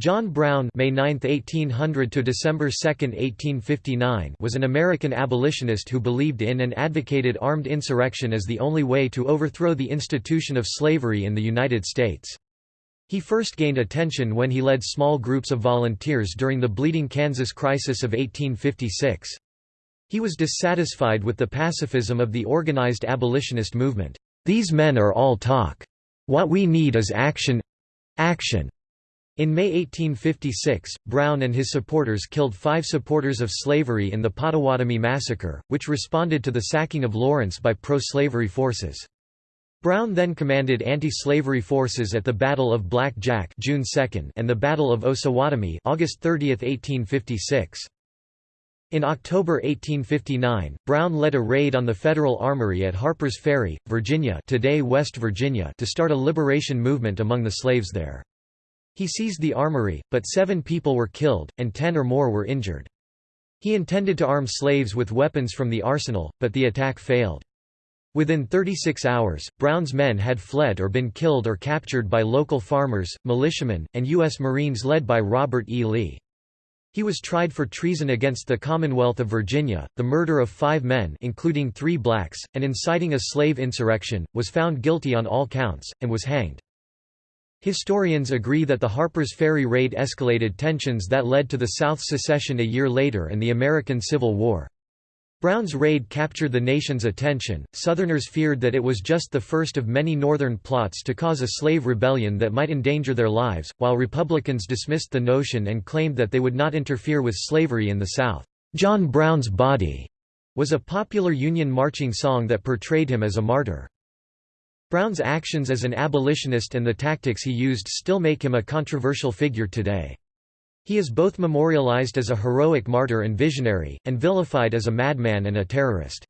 John Brown May 9, 1800 to December 2, 1859 was an American abolitionist who believed in and advocated armed insurrection as the only way to overthrow the institution of slavery in the United States. He first gained attention when he led small groups of volunteers during the Bleeding Kansas crisis of 1856. He was dissatisfied with the pacifism of the organized abolitionist movement. These men are all talk. What we need is action—action. In May 1856, Brown and his supporters killed five supporters of slavery in the Pottawatomie Massacre, which responded to the sacking of Lawrence by pro-slavery forces. Brown then commanded anti-slavery forces at the Battle of Black Jack June 2 and the Battle of Osawatomie August 30, 1856. In October 1859, Brown led a raid on the Federal Armory at Harpers Ferry, Virginia today West Virginia to start a liberation movement among the slaves there. He seized the armory, but seven people were killed, and ten or more were injured. He intended to arm slaves with weapons from the arsenal, but the attack failed. Within 36 hours, Brown's men had fled or been killed or captured by local farmers, militiamen, and U.S. Marines led by Robert E. Lee. He was tried for treason against the Commonwealth of Virginia, the murder of five men including three blacks, and inciting a slave insurrection, was found guilty on all counts, and was hanged. Historians agree that the Harper's Ferry raid escalated tensions that led to the South's secession a year later and the American Civil War. Brown's raid captured the nation's attention. Southerners feared that it was just the first of many Northern plots to cause a slave rebellion that might endanger their lives, while Republicans dismissed the notion and claimed that they would not interfere with slavery in the South. John Brown's Body was a popular Union marching song that portrayed him as a martyr. Brown's actions as an abolitionist and the tactics he used still make him a controversial figure today. He is both memorialized as a heroic martyr and visionary, and vilified as a madman and a terrorist.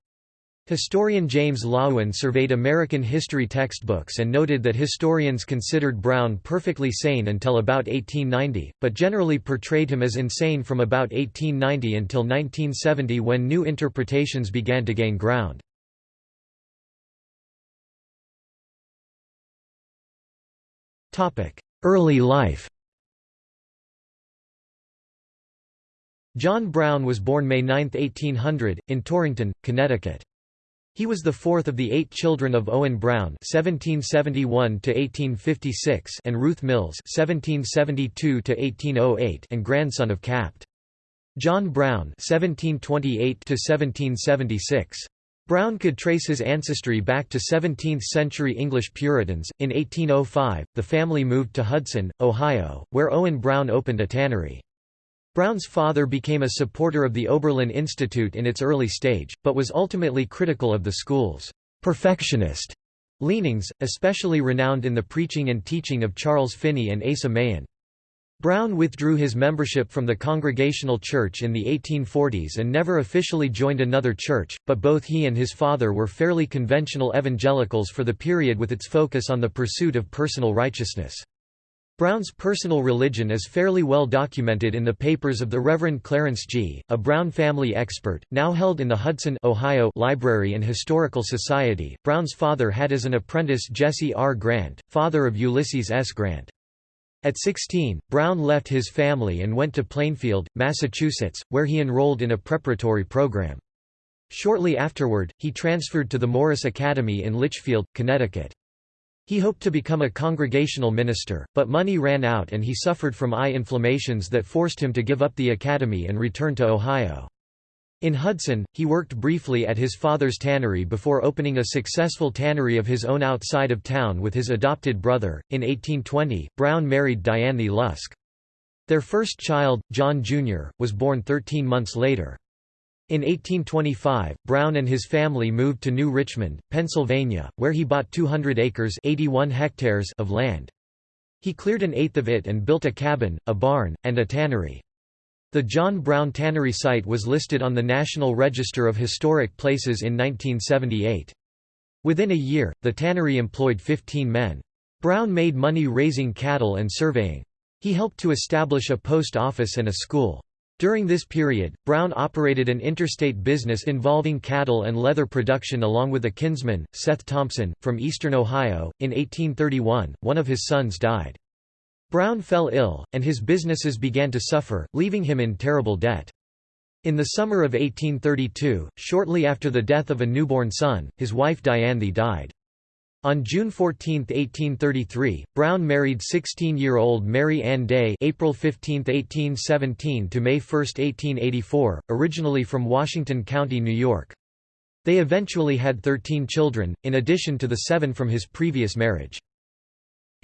Historian James Loewen surveyed American history textbooks and noted that historians considered Brown perfectly sane until about 1890, but generally portrayed him as insane from about 1890 until 1970 when new interpretations began to gain ground. Early life John Brown was born May 9, 1800, in Torrington, Connecticut. He was the fourth of the eight children of Owen Brown (1771–1856) and Ruth Mills (1772–1808) and grandson of Capt. John Brown (1728–1776). Brown could trace his ancestry back to 17th-century English Puritans. In 1805, the family moved to Hudson, Ohio, where Owen Brown opened a tannery. Brown's father became a supporter of the Oberlin Institute in its early stage, but was ultimately critical of the school's perfectionist leanings, especially renowned in the preaching and teaching of Charles Finney and Asa Mahan. Brown withdrew his membership from the Congregational Church in the 1840s and never officially joined another church, but both he and his father were fairly conventional evangelicals for the period with its focus on the pursuit of personal righteousness. Brown's personal religion is fairly well documented in the papers of the Reverend Clarence G., a Brown family expert, now held in the Hudson Ohio Library and Historical Society. Brown's father had as an apprentice Jesse R. Grant, father of Ulysses S. Grant. At 16, Brown left his family and went to Plainfield, Massachusetts, where he enrolled in a preparatory program. Shortly afterward, he transferred to the Morris Academy in Litchfield, Connecticut. He hoped to become a congregational minister, but money ran out and he suffered from eye inflammations that forced him to give up the academy and return to Ohio. In Hudson, he worked briefly at his father's tannery before opening a successful tannery of his own outside of town with his adopted brother. In 1820, Brown married Dianthe Lusk. Their first child, John Jr., was born 13 months later. In 1825, Brown and his family moved to New Richmond, Pennsylvania, where he bought 200 acres 81 hectares of land. He cleared an eighth of it and built a cabin, a barn, and a tannery. The John Brown Tannery site was listed on the National Register of Historic Places in 1978. Within a year, the tannery employed 15 men. Brown made money raising cattle and surveying. He helped to establish a post office and a school. During this period, Brown operated an interstate business involving cattle and leather production along with a kinsman, Seth Thompson, from eastern Ohio. In 1831, one of his sons died. Brown fell ill, and his businesses began to suffer, leaving him in terrible debt. In the summer of 1832, shortly after the death of a newborn son, his wife Dianthe died. On June 14, 1833, Brown married 16-year-old Mary Ann Day April 15, 1817 to May 1, 1884, originally from Washington County, New York. They eventually had 13 children, in addition to the seven from his previous marriage.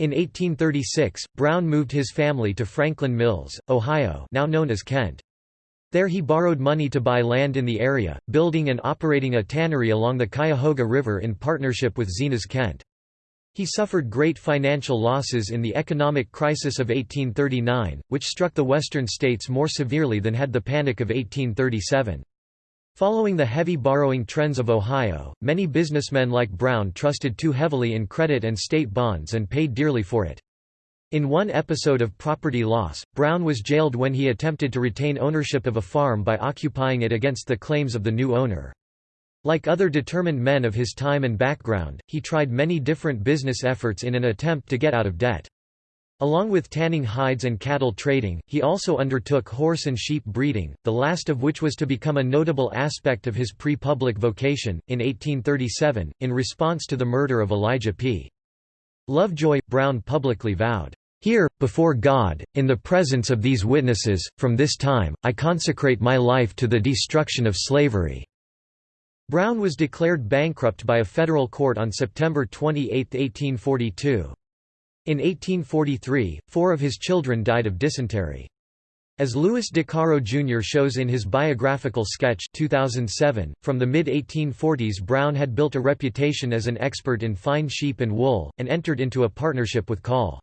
In 1836, Brown moved his family to Franklin Mills, Ohio now known as Kent. There he borrowed money to buy land in the area, building and operating a tannery along the Cuyahoga River in partnership with Zenas Kent. He suffered great financial losses in the economic crisis of 1839, which struck the western states more severely than had the Panic of 1837. Following the heavy borrowing trends of Ohio, many businessmen like Brown trusted too heavily in credit and state bonds and paid dearly for it. In one episode of property loss, Brown was jailed when he attempted to retain ownership of a farm by occupying it against the claims of the new owner. Like other determined men of his time and background, he tried many different business efforts in an attempt to get out of debt. Along with tanning hides and cattle trading, he also undertook horse and sheep breeding, the last of which was to become a notable aspect of his pre-public vocation. In 1837, in response to the murder of Elijah P. Lovejoy, Brown publicly vowed, here, before God, in the presence of these witnesses, from this time, I consecrate my life to the destruction of slavery." Brown was declared bankrupt by a federal court on September 28, 1842. In 1843, four of his children died of dysentery. As Louis DeCaro Jr. shows in his biographical sketch 2007, from the mid-1840s Brown had built a reputation as an expert in fine sheep and wool, and entered into a partnership with Call.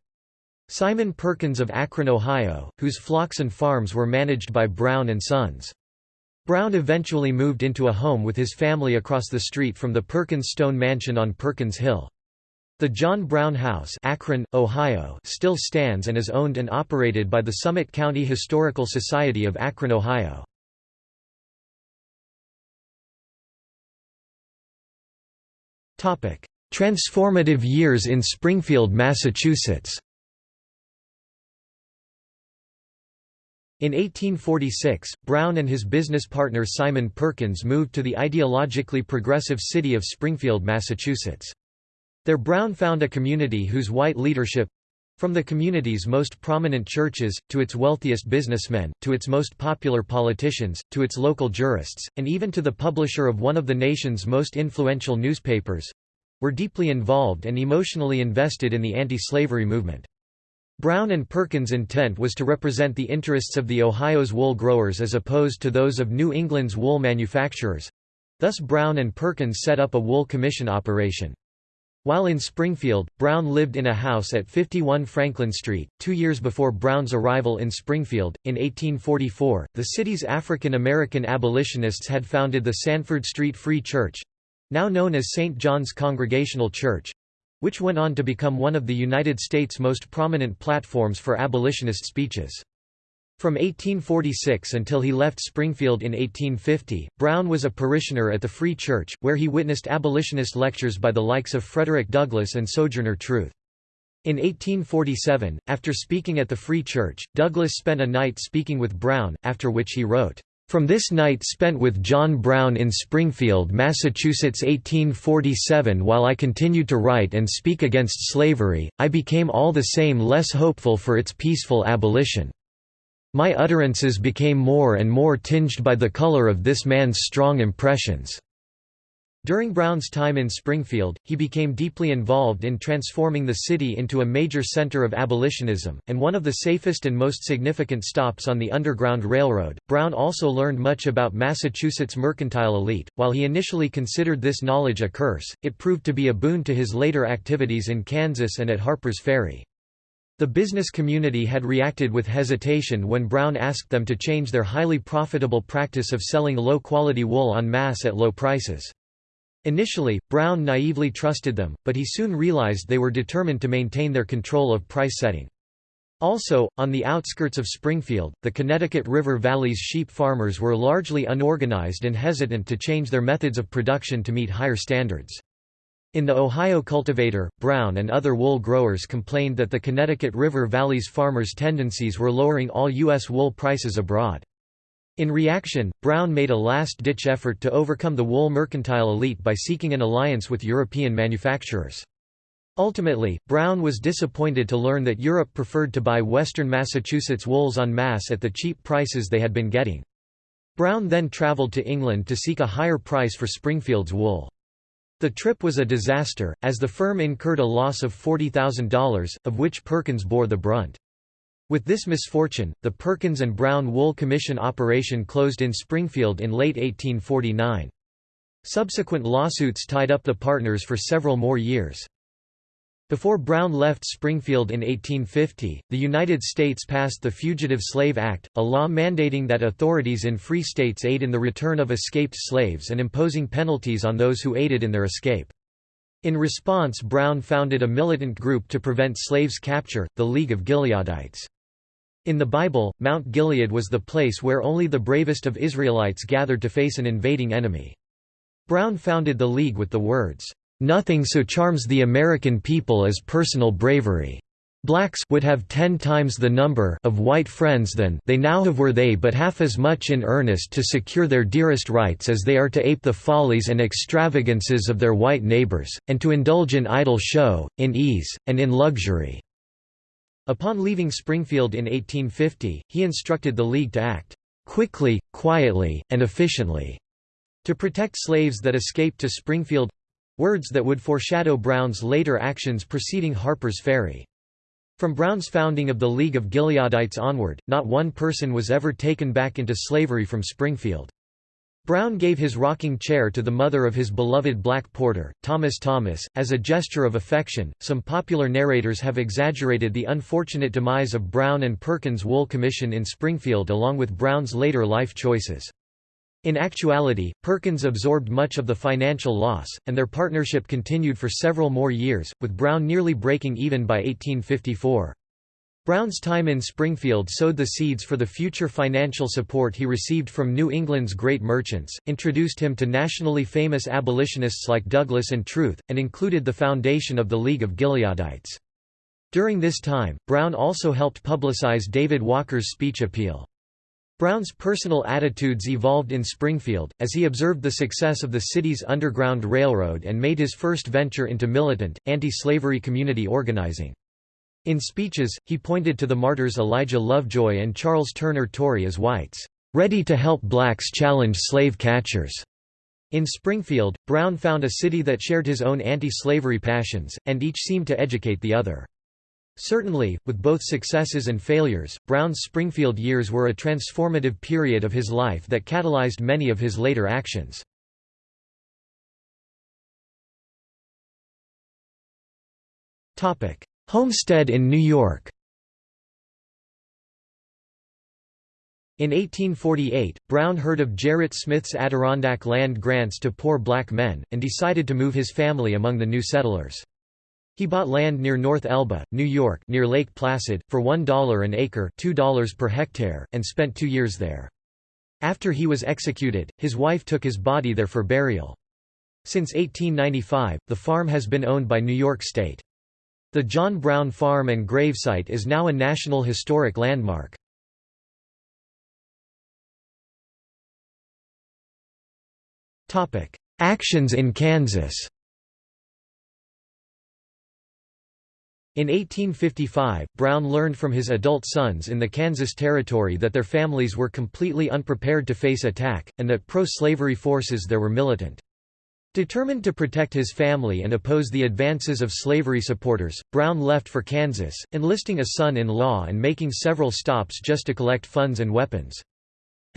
Simon Perkins of Akron, Ohio, whose flocks and farms were managed by Brown and Sons. Brown eventually moved into a home with his family across the street from the Perkins Stone Mansion on Perkins Hill. The John Brown House Akron, Ohio still stands and is owned and operated by the Summit County Historical Society of Akron, Ohio. Transformative years in Springfield, Massachusetts In 1846, Brown and his business partner Simon Perkins moved to the ideologically progressive city of Springfield, Massachusetts. There Brown found a community whose white leadership—from the community's most prominent churches, to its wealthiest businessmen, to its most popular politicians, to its local jurists, and even to the publisher of one of the nation's most influential newspapers—were deeply involved and emotionally invested in the anti-slavery movement. Brown and Perkins' intent was to represent the interests of the Ohio's wool growers as opposed to those of New England's wool manufacturers. Thus Brown and Perkins set up a wool commission operation. While in Springfield, Brown lived in a house at 51 Franklin Street. Two years before Brown's arrival in Springfield, in 1844, the city's African American abolitionists had founded the Sanford Street Free Church now known as St. John's Congregational Church which went on to become one of the United States' most prominent platforms for abolitionist speeches. From 1846 until he left Springfield in 1850, Brown was a parishioner at the Free Church, where he witnessed abolitionist lectures by the likes of Frederick Douglass and Sojourner Truth. In 1847, after speaking at the Free Church, Douglass spent a night speaking with Brown, after which he wrote, from this night spent with John Brown in Springfield, Massachusetts 1847 while I continued to write and speak against slavery, I became all the same less hopeful for its peaceful abolition. My utterances became more and more tinged by the color of this man's strong impressions. During Brown's time in Springfield, he became deeply involved in transforming the city into a major center of abolitionism, and one of the safest and most significant stops on the Underground Railroad. Brown also learned much about Massachusetts' mercantile elite. While he initially considered this knowledge a curse, it proved to be a boon to his later activities in Kansas and at Harper's Ferry. The business community had reacted with hesitation when Brown asked them to change their highly profitable practice of selling low-quality wool en masse at low prices. Initially, Brown naively trusted them, but he soon realized they were determined to maintain their control of price setting. Also, on the outskirts of Springfield, the Connecticut River Valley's sheep farmers were largely unorganized and hesitant to change their methods of production to meet higher standards. In the Ohio Cultivator, Brown and other wool growers complained that the Connecticut River Valley's farmers' tendencies were lowering all U.S. wool prices abroad. In reaction, Brown made a last-ditch effort to overcome the wool mercantile elite by seeking an alliance with European manufacturers. Ultimately, Brown was disappointed to learn that Europe preferred to buy western Massachusetts wools en masse at the cheap prices they had been getting. Brown then traveled to England to seek a higher price for Springfield's wool. The trip was a disaster, as the firm incurred a loss of $40,000, of which Perkins bore the brunt. With this misfortune, the Perkins and Brown Wool Commission operation closed in Springfield in late 1849. Subsequent lawsuits tied up the partners for several more years. Before Brown left Springfield in 1850, the United States passed the Fugitive Slave Act, a law mandating that authorities in free states aid in the return of escaped slaves and imposing penalties on those who aided in their escape. In response Brown founded a militant group to prevent slaves' capture, the League of Gileadites. In the Bible, Mount Gilead was the place where only the bravest of Israelites gathered to face an invading enemy. Brown founded the League with the words, Nothing so charms the American people as personal bravery. Blacks would have ten times the number of white friends than they now have were they but half as much in earnest to secure their dearest rights as they are to ape the follies and extravagances of their white neighbors, and to indulge in idle show, in ease, and in luxury." Upon leaving Springfield in 1850, he instructed the League to act "...quickly, quietly, and efficiently." to protect slaves that escaped to Springfield Words that would foreshadow Brown's later actions preceding Harper's Ferry. From Brown's founding of the League of Gileadites onward, not one person was ever taken back into slavery from Springfield. Brown gave his rocking chair to the mother of his beloved black porter, Thomas Thomas, as a gesture of affection. Some popular narrators have exaggerated the unfortunate demise of Brown and Perkins Wool Commission in Springfield along with Brown's later life choices. In actuality, Perkins absorbed much of the financial loss, and their partnership continued for several more years, with Brown nearly breaking even by 1854. Brown's time in Springfield sowed the seeds for the future financial support he received from New England's great merchants, introduced him to nationally famous abolitionists like Douglass and Truth, and included the foundation of the League of Gileadites. During this time, Brown also helped publicize David Walker's speech appeal. Brown's personal attitudes evolved in Springfield, as he observed the success of the city's Underground Railroad and made his first venture into militant, anti-slavery community organizing. In speeches, he pointed to the martyrs Elijah Lovejoy and Charles Turner Torrey as whites, "...ready to help blacks challenge slave catchers." In Springfield, Brown found a city that shared his own anti-slavery passions, and each seemed to educate the other. Certainly, with both successes and failures, Brown's Springfield years were a transformative period of his life that catalyzed many of his later actions. Homestead in New York In 1848, Brown heard of Gerrit Smith's Adirondack land grants to poor black men, and decided to move his family among the new settlers. He bought land near North Elba, New York near Lake Placid, for $1 an acre $2 per hectare, and spent two years there. After he was executed, his wife took his body there for burial. Since 1895, the farm has been owned by New York State. The John Brown Farm and gravesite is now a National Historic Landmark. Actions in Kansas In 1855, Brown learned from his adult sons in the Kansas Territory that their families were completely unprepared to face attack, and that pro-slavery forces there were militant. Determined to protect his family and oppose the advances of slavery supporters, Brown left for Kansas, enlisting a son-in-law and making several stops just to collect funds and weapons.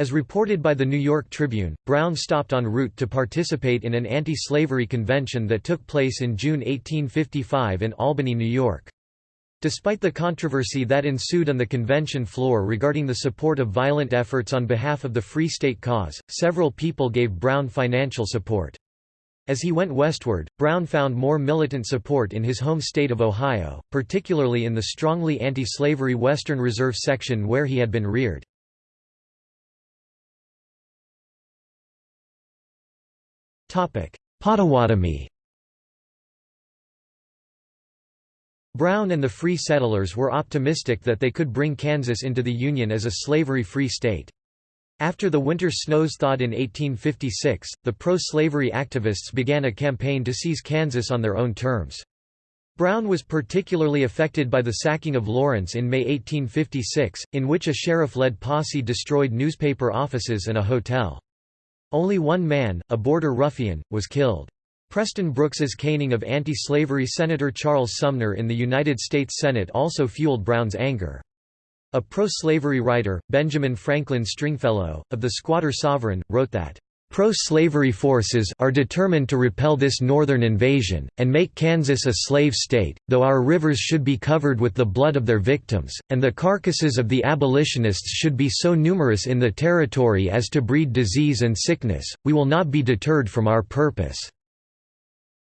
As reported by the New York Tribune, Brown stopped en route to participate in an anti-slavery convention that took place in June 1855 in Albany, New York. Despite the controversy that ensued on the convention floor regarding the support of violent efforts on behalf of the Free State cause, several people gave Brown financial support. As he went westward, Brown found more militant support in his home state of Ohio, particularly in the strongly anti-slavery Western Reserve section where he had been reared. Pottawatomie Brown and the Free Settlers were optimistic that they could bring Kansas into the Union as a slavery-free state. After the winter snows thawed in 1856, the pro-slavery activists began a campaign to seize Kansas on their own terms. Brown was particularly affected by the sacking of Lawrence in May 1856, in which a sheriff-led posse destroyed newspaper offices and a hotel. Only one man, a border ruffian, was killed. Preston Brooks's caning of anti-slavery Senator Charles Sumner in the United States Senate also fueled Brown's anger. A pro-slavery writer, Benjamin Franklin Stringfellow, of the Squatter Sovereign, wrote that, Pro-slavery forces are determined to repel this northern invasion, and make Kansas a slave state, though our rivers should be covered with the blood of their victims, and the carcasses of the abolitionists should be so numerous in the territory as to breed disease and sickness, we will not be deterred from our purpose.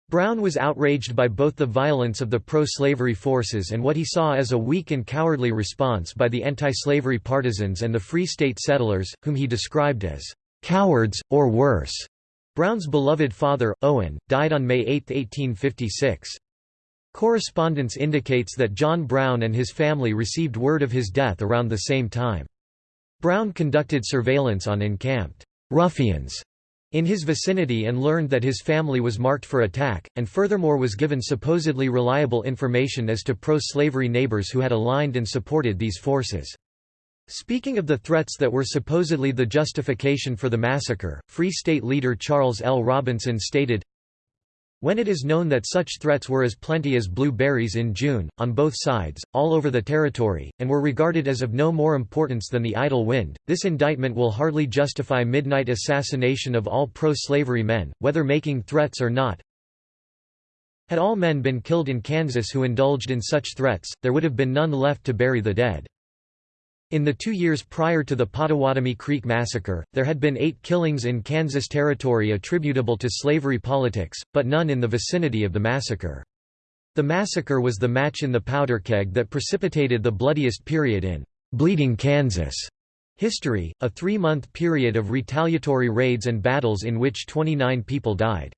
Brown was outraged by both the violence of the pro-slavery forces and what he saw as a weak and cowardly response by the anti-slavery partisans and the Free State settlers, whom he described as "...cowards, or worse." Brown's beloved father, Owen, died on May 8, 1856. Correspondence indicates that John Brown and his family received word of his death around the same time. Brown conducted surveillance on encamped ruffians in his vicinity and learned that his family was marked for attack, and furthermore was given supposedly reliable information as to pro-slavery neighbors who had aligned and supported these forces. Speaking of the threats that were supposedly the justification for the massacre, Free State leader Charles L. Robinson stated, when it is known that such threats were as plenty as blueberries in June, on both sides, all over the territory, and were regarded as of no more importance than the idle wind, this indictment will hardly justify midnight assassination of all pro-slavery men, whether making threats or not. Had all men been killed in Kansas who indulged in such threats, there would have been none left to bury the dead. In the two years prior to the Pottawatomie Creek Massacre, there had been eight killings in Kansas Territory attributable to slavery politics, but none in the vicinity of the massacre. The massacre was the match in the powder keg that precipitated the bloodiest period in «Bleeding Kansas» history, a three-month period of retaliatory raids and battles in which 29 people died.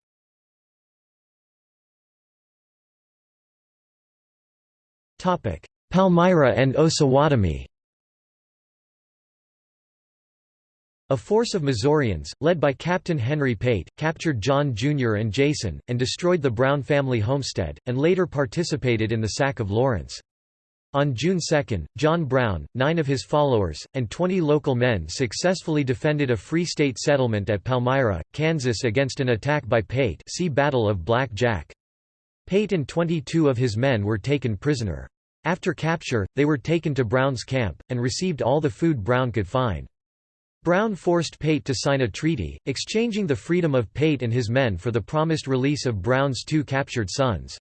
Palmyra and Osawatomie A force of Missourians, led by Captain Henry Pate, captured John Jr. and Jason, and destroyed the Brown family homestead, and later participated in the sack of Lawrence. On June 2, John Brown, nine of his followers, and 20 local men successfully defended a Free State settlement at Palmyra, Kansas against an attack by Pate see Battle of Black Jack. Pate and 22 of his men were taken prisoner. After capture, they were taken to Brown's camp, and received all the food Brown could find. Brown forced Pate to sign a treaty, exchanging the freedom of Pate and his men for the promised release of Brown's two captured sons.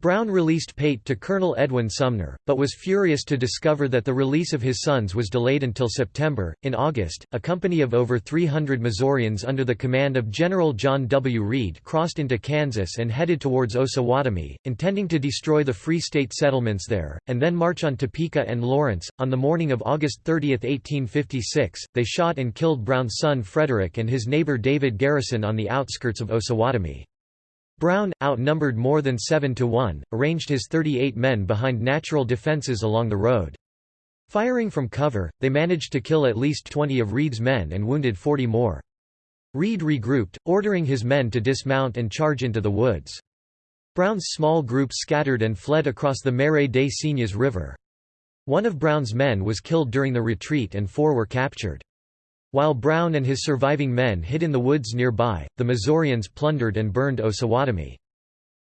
Brown released Pate to Colonel Edwin Sumner, but was furious to discover that the release of his sons was delayed until September. In August, a company of over 300 Missourians under the command of General John W. Reid crossed into Kansas and headed towards Osawatomie, intending to destroy the Free State settlements there, and then march on Topeka and Lawrence. On the morning of August 30, 1856, they shot and killed Brown's son Frederick and his neighbor David Garrison on the outskirts of Osawatomie. Brown, outnumbered more than 7 to 1, arranged his 38 men behind natural defenses along the road. Firing from cover, they managed to kill at least 20 of Reid's men and wounded 40 more. Reed regrouped, ordering his men to dismount and charge into the woods. Brown's small group scattered and fled across the Marais des Cygnes River. One of Brown's men was killed during the retreat and four were captured. While Brown and his surviving men hid in the woods nearby, the Missourians plundered and burned Osawatomie.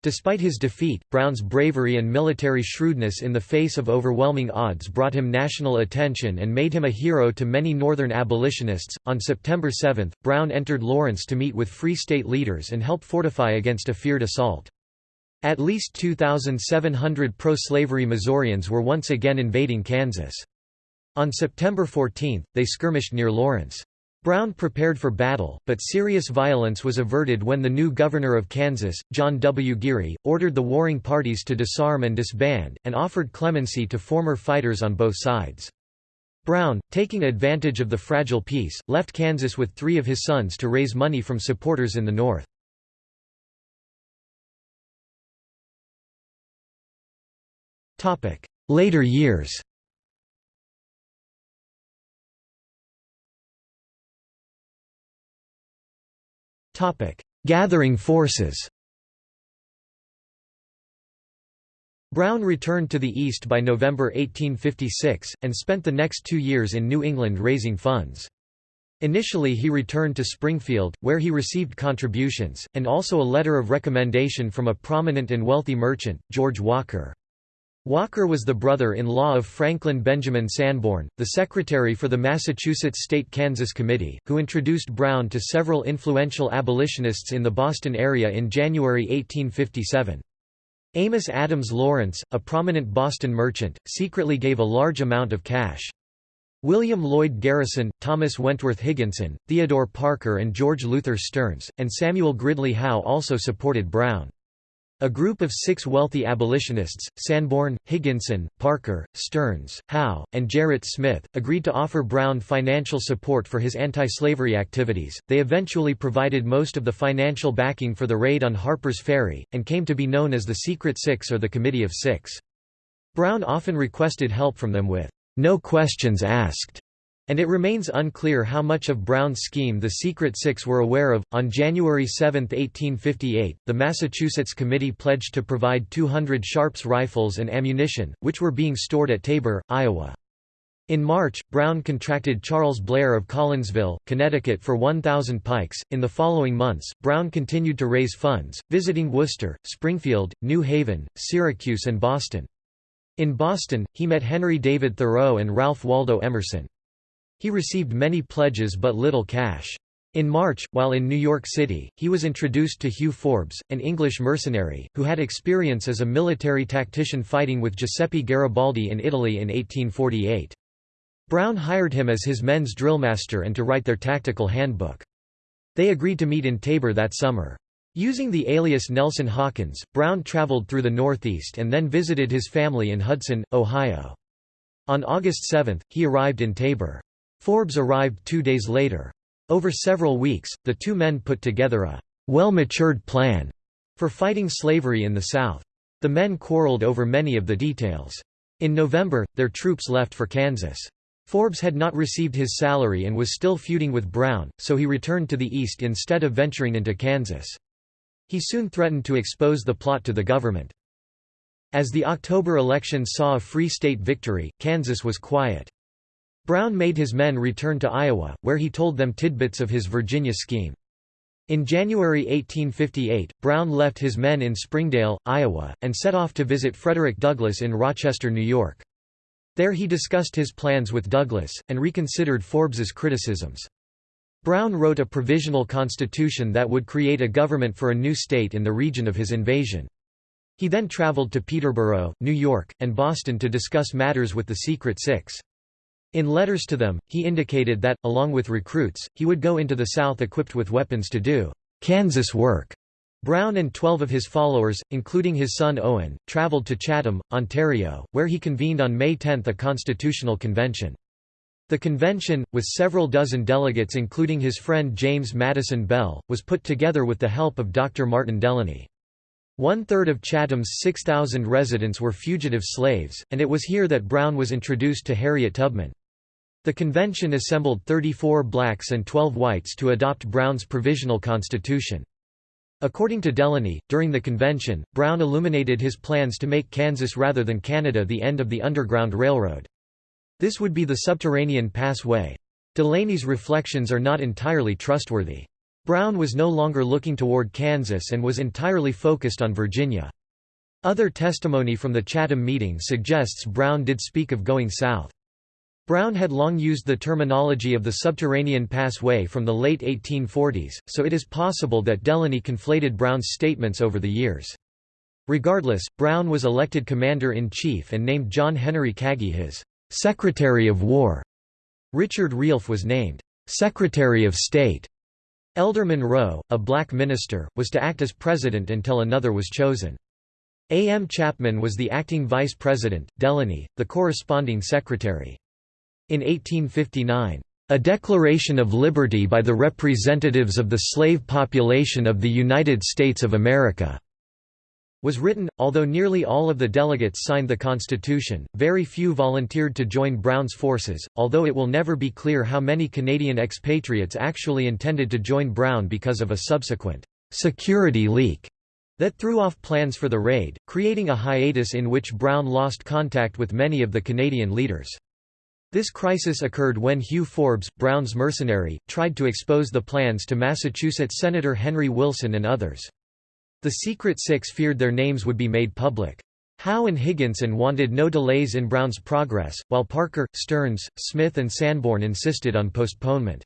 Despite his defeat, Brown's bravery and military shrewdness in the face of overwhelming odds brought him national attention and made him a hero to many Northern abolitionists. On September 7, Brown entered Lawrence to meet with Free State leaders and help fortify against a feared assault. At least 2,700 pro-slavery Missourians were once again invading Kansas. On September 14, they skirmished near Lawrence. Brown prepared for battle, but serious violence was averted when the new governor of Kansas, John W. Geary, ordered the warring parties to disarm and disband, and offered clemency to former fighters on both sides. Brown, taking advantage of the fragile peace, left Kansas with three of his sons to raise money from supporters in the North. Later years Gathering forces Brown returned to the East by November 1856, and spent the next two years in New England raising funds. Initially he returned to Springfield, where he received contributions, and also a letter of recommendation from a prominent and wealthy merchant, George Walker. Walker was the brother-in-law of Franklin Benjamin Sanborn, the secretary for the Massachusetts State-Kansas Committee, who introduced Brown to several influential abolitionists in the Boston area in January 1857. Amos Adams Lawrence, a prominent Boston merchant, secretly gave a large amount of cash. William Lloyd Garrison, Thomas Wentworth Higginson, Theodore Parker and George Luther Stearns, and Samuel Gridley Howe also supported Brown. A group of six wealthy abolitionists, Sanborn, Higginson, Parker, Stearns, Howe, and Gerrit Smith, agreed to offer Brown financial support for his anti-slavery activities. They eventually provided most of the financial backing for the raid on Harper's Ferry, and came to be known as the Secret Six or the Committee of Six. Brown often requested help from them with no questions asked and it remains unclear how much of Brown's scheme the Secret Six were aware of. On January 7, 1858, the Massachusetts Committee pledged to provide 200 Sharps rifles and ammunition, which were being stored at Tabor, Iowa. In March, Brown contracted Charles Blair of Collinsville, Connecticut for 1,000 pikes. In the following months, Brown continued to raise funds, visiting Worcester, Springfield, New Haven, Syracuse, and Boston. In Boston, he met Henry David Thoreau and Ralph Waldo Emerson. He received many pledges but little cash. In March, while in New York City, he was introduced to Hugh Forbes, an English mercenary, who had experience as a military tactician fighting with Giuseppe Garibaldi in Italy in 1848. Brown hired him as his men's drillmaster and to write their tactical handbook. They agreed to meet in Tabor that summer. Using the alias Nelson Hawkins, Brown traveled through the Northeast and then visited his family in Hudson, Ohio. On August 7, he arrived in Tabor. Forbes arrived two days later. Over several weeks, the two men put together a well-matured plan for fighting slavery in the South. The men quarreled over many of the details. In November, their troops left for Kansas. Forbes had not received his salary and was still feuding with Brown, so he returned to the east instead of venturing into Kansas. He soon threatened to expose the plot to the government. As the October election saw a free state victory, Kansas was quiet. Brown made his men return to Iowa, where he told them tidbits of his Virginia scheme. In January 1858, Brown left his men in Springdale, Iowa, and set off to visit Frederick Douglass in Rochester, New York. There he discussed his plans with Douglass, and reconsidered Forbes's criticisms. Brown wrote a provisional constitution that would create a government for a new state in the region of his invasion. He then traveled to Peterboro, New York, and Boston to discuss matters with the Secret Six. In letters to them, he indicated that, along with recruits, he would go into the South equipped with weapons to do Kansas work. Brown and twelve of his followers, including his son Owen, traveled to Chatham, Ontario, where he convened on May 10 a constitutional convention. The convention, with several dozen delegates including his friend James Madison Bell, was put together with the help of Dr. Martin Delany. One-third of Chatham's 6,000 residents were fugitive slaves, and it was here that Brown was introduced to Harriet Tubman. The convention assembled 34 blacks and 12 whites to adopt Brown's provisional constitution. According to Delany, during the convention, Brown illuminated his plans to make Kansas rather than Canada the end of the Underground Railroad. This would be the subterranean passway. Delany's reflections are not entirely trustworthy. Brown was no longer looking toward Kansas and was entirely focused on Virginia. Other testimony from the Chatham meeting suggests Brown did speak of going south. Brown had long used the terminology of the subterranean passway from the late 1840s, so it is possible that Delany conflated Brown's statements over the years. Regardless, Brown was elected commander-in-chief and named John Henry Kagi his «Secretary of War». Richard Realf was named «Secretary of State». Elder Monroe, a black minister, was to act as president until another was chosen. A. M. Chapman was the acting vice president, Delany, the corresponding secretary. In 1859, "...a Declaration of Liberty by the representatives of the slave population of the United States of America," was written, although nearly all of the delegates signed the Constitution, very few volunteered to join Brown's forces, although it will never be clear how many Canadian expatriates actually intended to join Brown because of a subsequent security leak that threw off plans for the raid, creating a hiatus in which Brown lost contact with many of the Canadian leaders. This crisis occurred when Hugh Forbes, Brown's mercenary, tried to expose the plans to Massachusetts Senator Henry Wilson and others. The Secret Six feared their names would be made public. Howe and Higginson wanted no delays in Brown's progress, while Parker, Stearns, Smith and Sanborn insisted on postponement.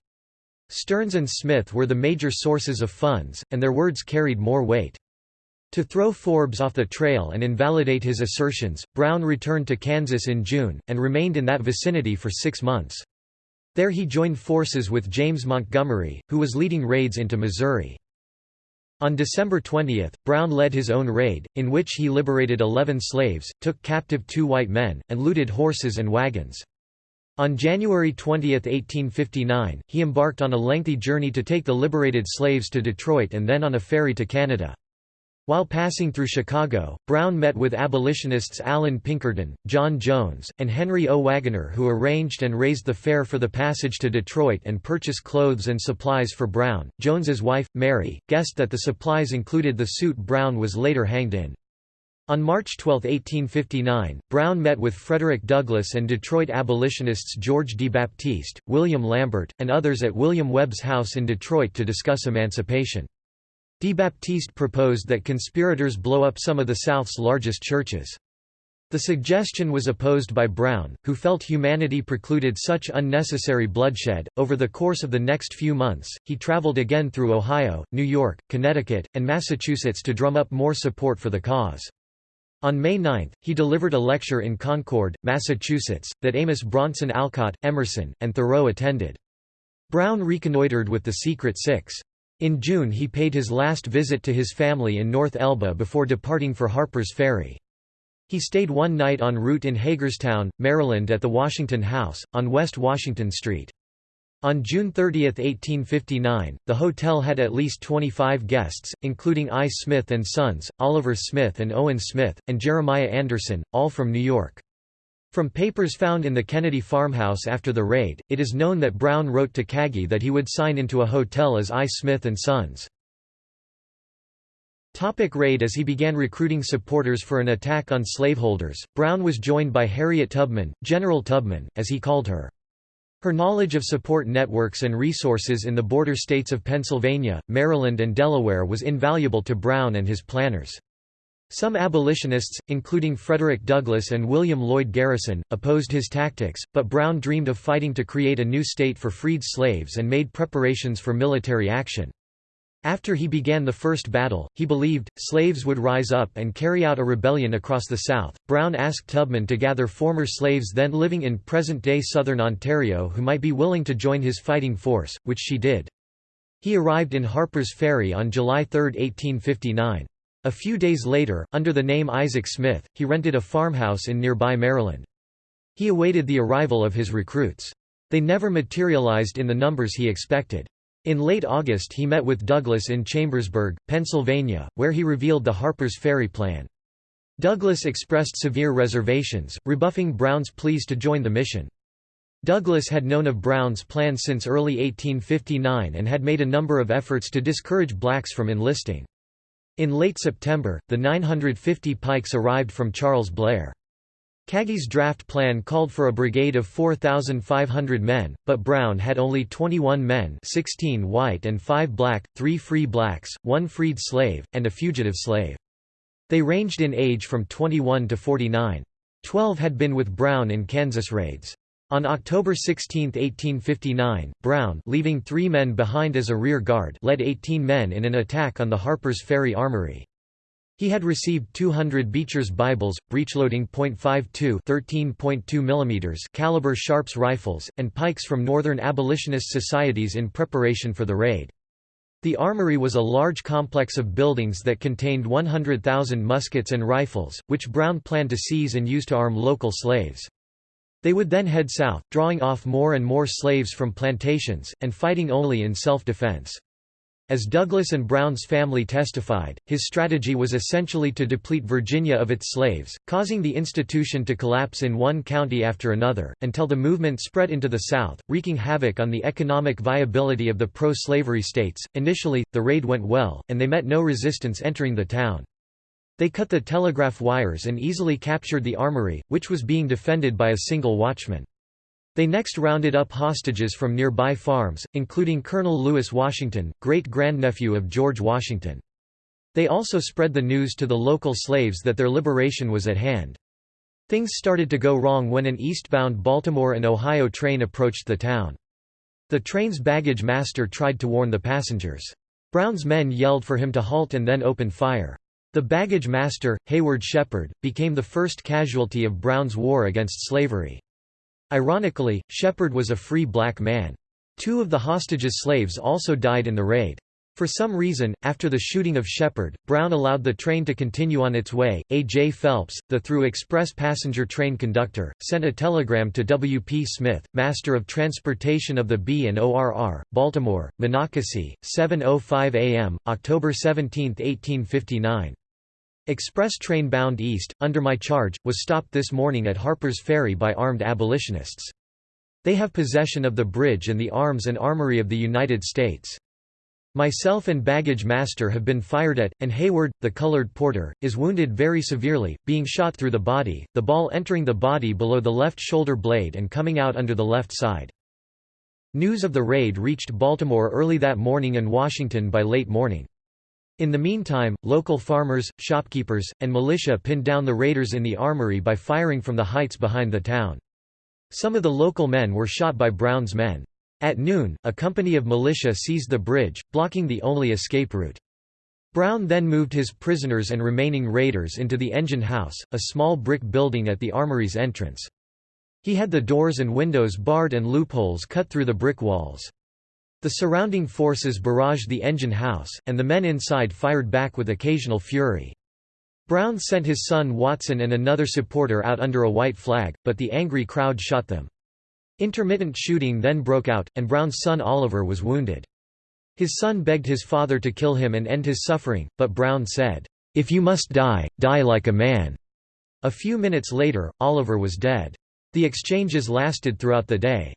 Stearns and Smith were the major sources of funds, and their words carried more weight. To throw Forbes off the trail and invalidate his assertions, Brown returned to Kansas in June, and remained in that vicinity for six months. There he joined forces with James Montgomery, who was leading raids into Missouri. On December 20, Brown led his own raid, in which he liberated 11 slaves, took captive two white men, and looted horses and wagons. On January 20, 1859, he embarked on a lengthy journey to take the liberated slaves to Detroit and then on a ferry to Canada. While passing through Chicago, Brown met with abolitionists Allan Pinkerton, John Jones, and Henry O. Wagoner who arranged and raised the fare for the passage to Detroit and purchased clothes and supplies for Brown. Jones's wife, Mary, guessed that the supplies included the suit Brown was later hanged in. On March 12, 1859, Brown met with Frederick Douglass and Detroit abolitionists George DeBaptiste, William Lambert, and others at William Webb's house in Detroit to discuss emancipation. Baptiste proposed that conspirators blow up some of the South's largest churches. The suggestion was opposed by Brown, who felt humanity precluded such unnecessary bloodshed. Over the course of the next few months, he traveled again through Ohio, New York, Connecticut, and Massachusetts to drum up more support for the cause. On May 9, he delivered a lecture in Concord, Massachusetts, that Amos Bronson Alcott, Emerson, and Thoreau attended. Brown reconnoitered with the Secret Six. In June he paid his last visit to his family in North Elba before departing for Harper's Ferry. He stayed one night en route in Hagerstown, Maryland at the Washington House, on West Washington Street. On June 30, 1859, the hotel had at least 25 guests, including I. Smith and Sons, Oliver Smith and Owen Smith, and Jeremiah Anderson, all from New York. From papers found in the Kennedy farmhouse after the raid, it is known that Brown wrote to Kagi that he would sign into a hotel as I. Smith & Sons. Topic raid As he began recruiting supporters for an attack on slaveholders, Brown was joined by Harriet Tubman, General Tubman, as he called her. Her knowledge of support networks and resources in the border states of Pennsylvania, Maryland and Delaware was invaluable to Brown and his planners. Some abolitionists, including Frederick Douglass and William Lloyd Garrison, opposed his tactics, but Brown dreamed of fighting to create a new state for freed slaves and made preparations for military action. After he began the first battle, he believed, slaves would rise up and carry out a rebellion across the South. Brown asked Tubman to gather former slaves then living in present-day southern Ontario who might be willing to join his fighting force, which she did. He arrived in Harper's Ferry on July 3, 1859. A few days later, under the name Isaac Smith, he rented a farmhouse in nearby Maryland. He awaited the arrival of his recruits. They never materialized in the numbers he expected. In late August he met with Douglass in Chambersburg, Pennsylvania, where he revealed the Harper's Ferry plan. Douglass expressed severe reservations, rebuffing Brown's pleas to join the mission. Douglass had known of Brown's plan since early 1859 and had made a number of efforts to discourage blacks from enlisting. In late September, the 950 pikes arrived from Charles Blair. Kagi's draft plan called for a brigade of 4,500 men, but Brown had only 21 men 16 white and 5 black, 3 free blacks, 1 freed slave, and a fugitive slave. They ranged in age from 21 to 49. Twelve had been with Brown in Kansas raids. On October 16, 1859, Brown leaving three men behind as a rear guard led 18 men in an attack on the Harper's Ferry Armory. He had received 200 Beecher's Bibles, breechloading .52 13.2 mm caliber Sharps rifles, and pikes from Northern Abolitionist societies in preparation for the raid. The armory was a large complex of buildings that contained 100,000 muskets and rifles, which Brown planned to seize and use to arm local slaves. They would then head south, drawing off more and more slaves from plantations, and fighting only in self-defense. As Douglass and Brown's family testified, his strategy was essentially to deplete Virginia of its slaves, causing the institution to collapse in one county after another, until the movement spread into the South, wreaking havoc on the economic viability of the pro-slavery states. Initially, the raid went well, and they met no resistance entering the town. They cut the telegraph wires and easily captured the armory, which was being defended by a single watchman. They next rounded up hostages from nearby farms, including Colonel Lewis Washington, great-grandnephew of George Washington. They also spread the news to the local slaves that their liberation was at hand. Things started to go wrong when an eastbound Baltimore and Ohio train approached the town. The train's baggage master tried to warn the passengers. Brown's men yelled for him to halt and then opened fire. The baggage master, Hayward Shepard, became the first casualty of Brown's war against slavery. Ironically, Shepard was a free black man. Two of the hostages' slaves also died in the raid. For some reason, after the shooting of Shepard, Brown allowed the train to continue on its way. A. J. Phelps, the through express passenger train conductor, sent a telegram to W. P. Smith, Master of Transportation of the B and ORR, Baltimore, Monocacy, 7.05 a.m., October 17, 1859. Express train bound east, under my charge, was stopped this morning at Harper's Ferry by armed abolitionists. They have possession of the bridge and the arms and armory of the United States. Myself and baggage master have been fired at, and Hayward, the colored porter, is wounded very severely, being shot through the body, the ball entering the body below the left shoulder blade and coming out under the left side. News of the raid reached Baltimore early that morning and Washington by late morning. In the meantime, local farmers, shopkeepers, and militia pinned down the raiders in the armory by firing from the heights behind the town. Some of the local men were shot by Brown's men. At noon, a company of militia seized the bridge, blocking the only escape route. Brown then moved his prisoners and remaining raiders into the engine house, a small brick building at the armory's entrance. He had the doors and windows barred and loopholes cut through the brick walls. The surrounding forces barraged the engine house, and the men inside fired back with occasional fury. Brown sent his son Watson and another supporter out under a white flag, but the angry crowd shot them. Intermittent shooting then broke out, and Brown's son Oliver was wounded. His son begged his father to kill him and end his suffering, but Brown said, "'If you must die, die like a man.'" A few minutes later, Oliver was dead. The exchanges lasted throughout the day.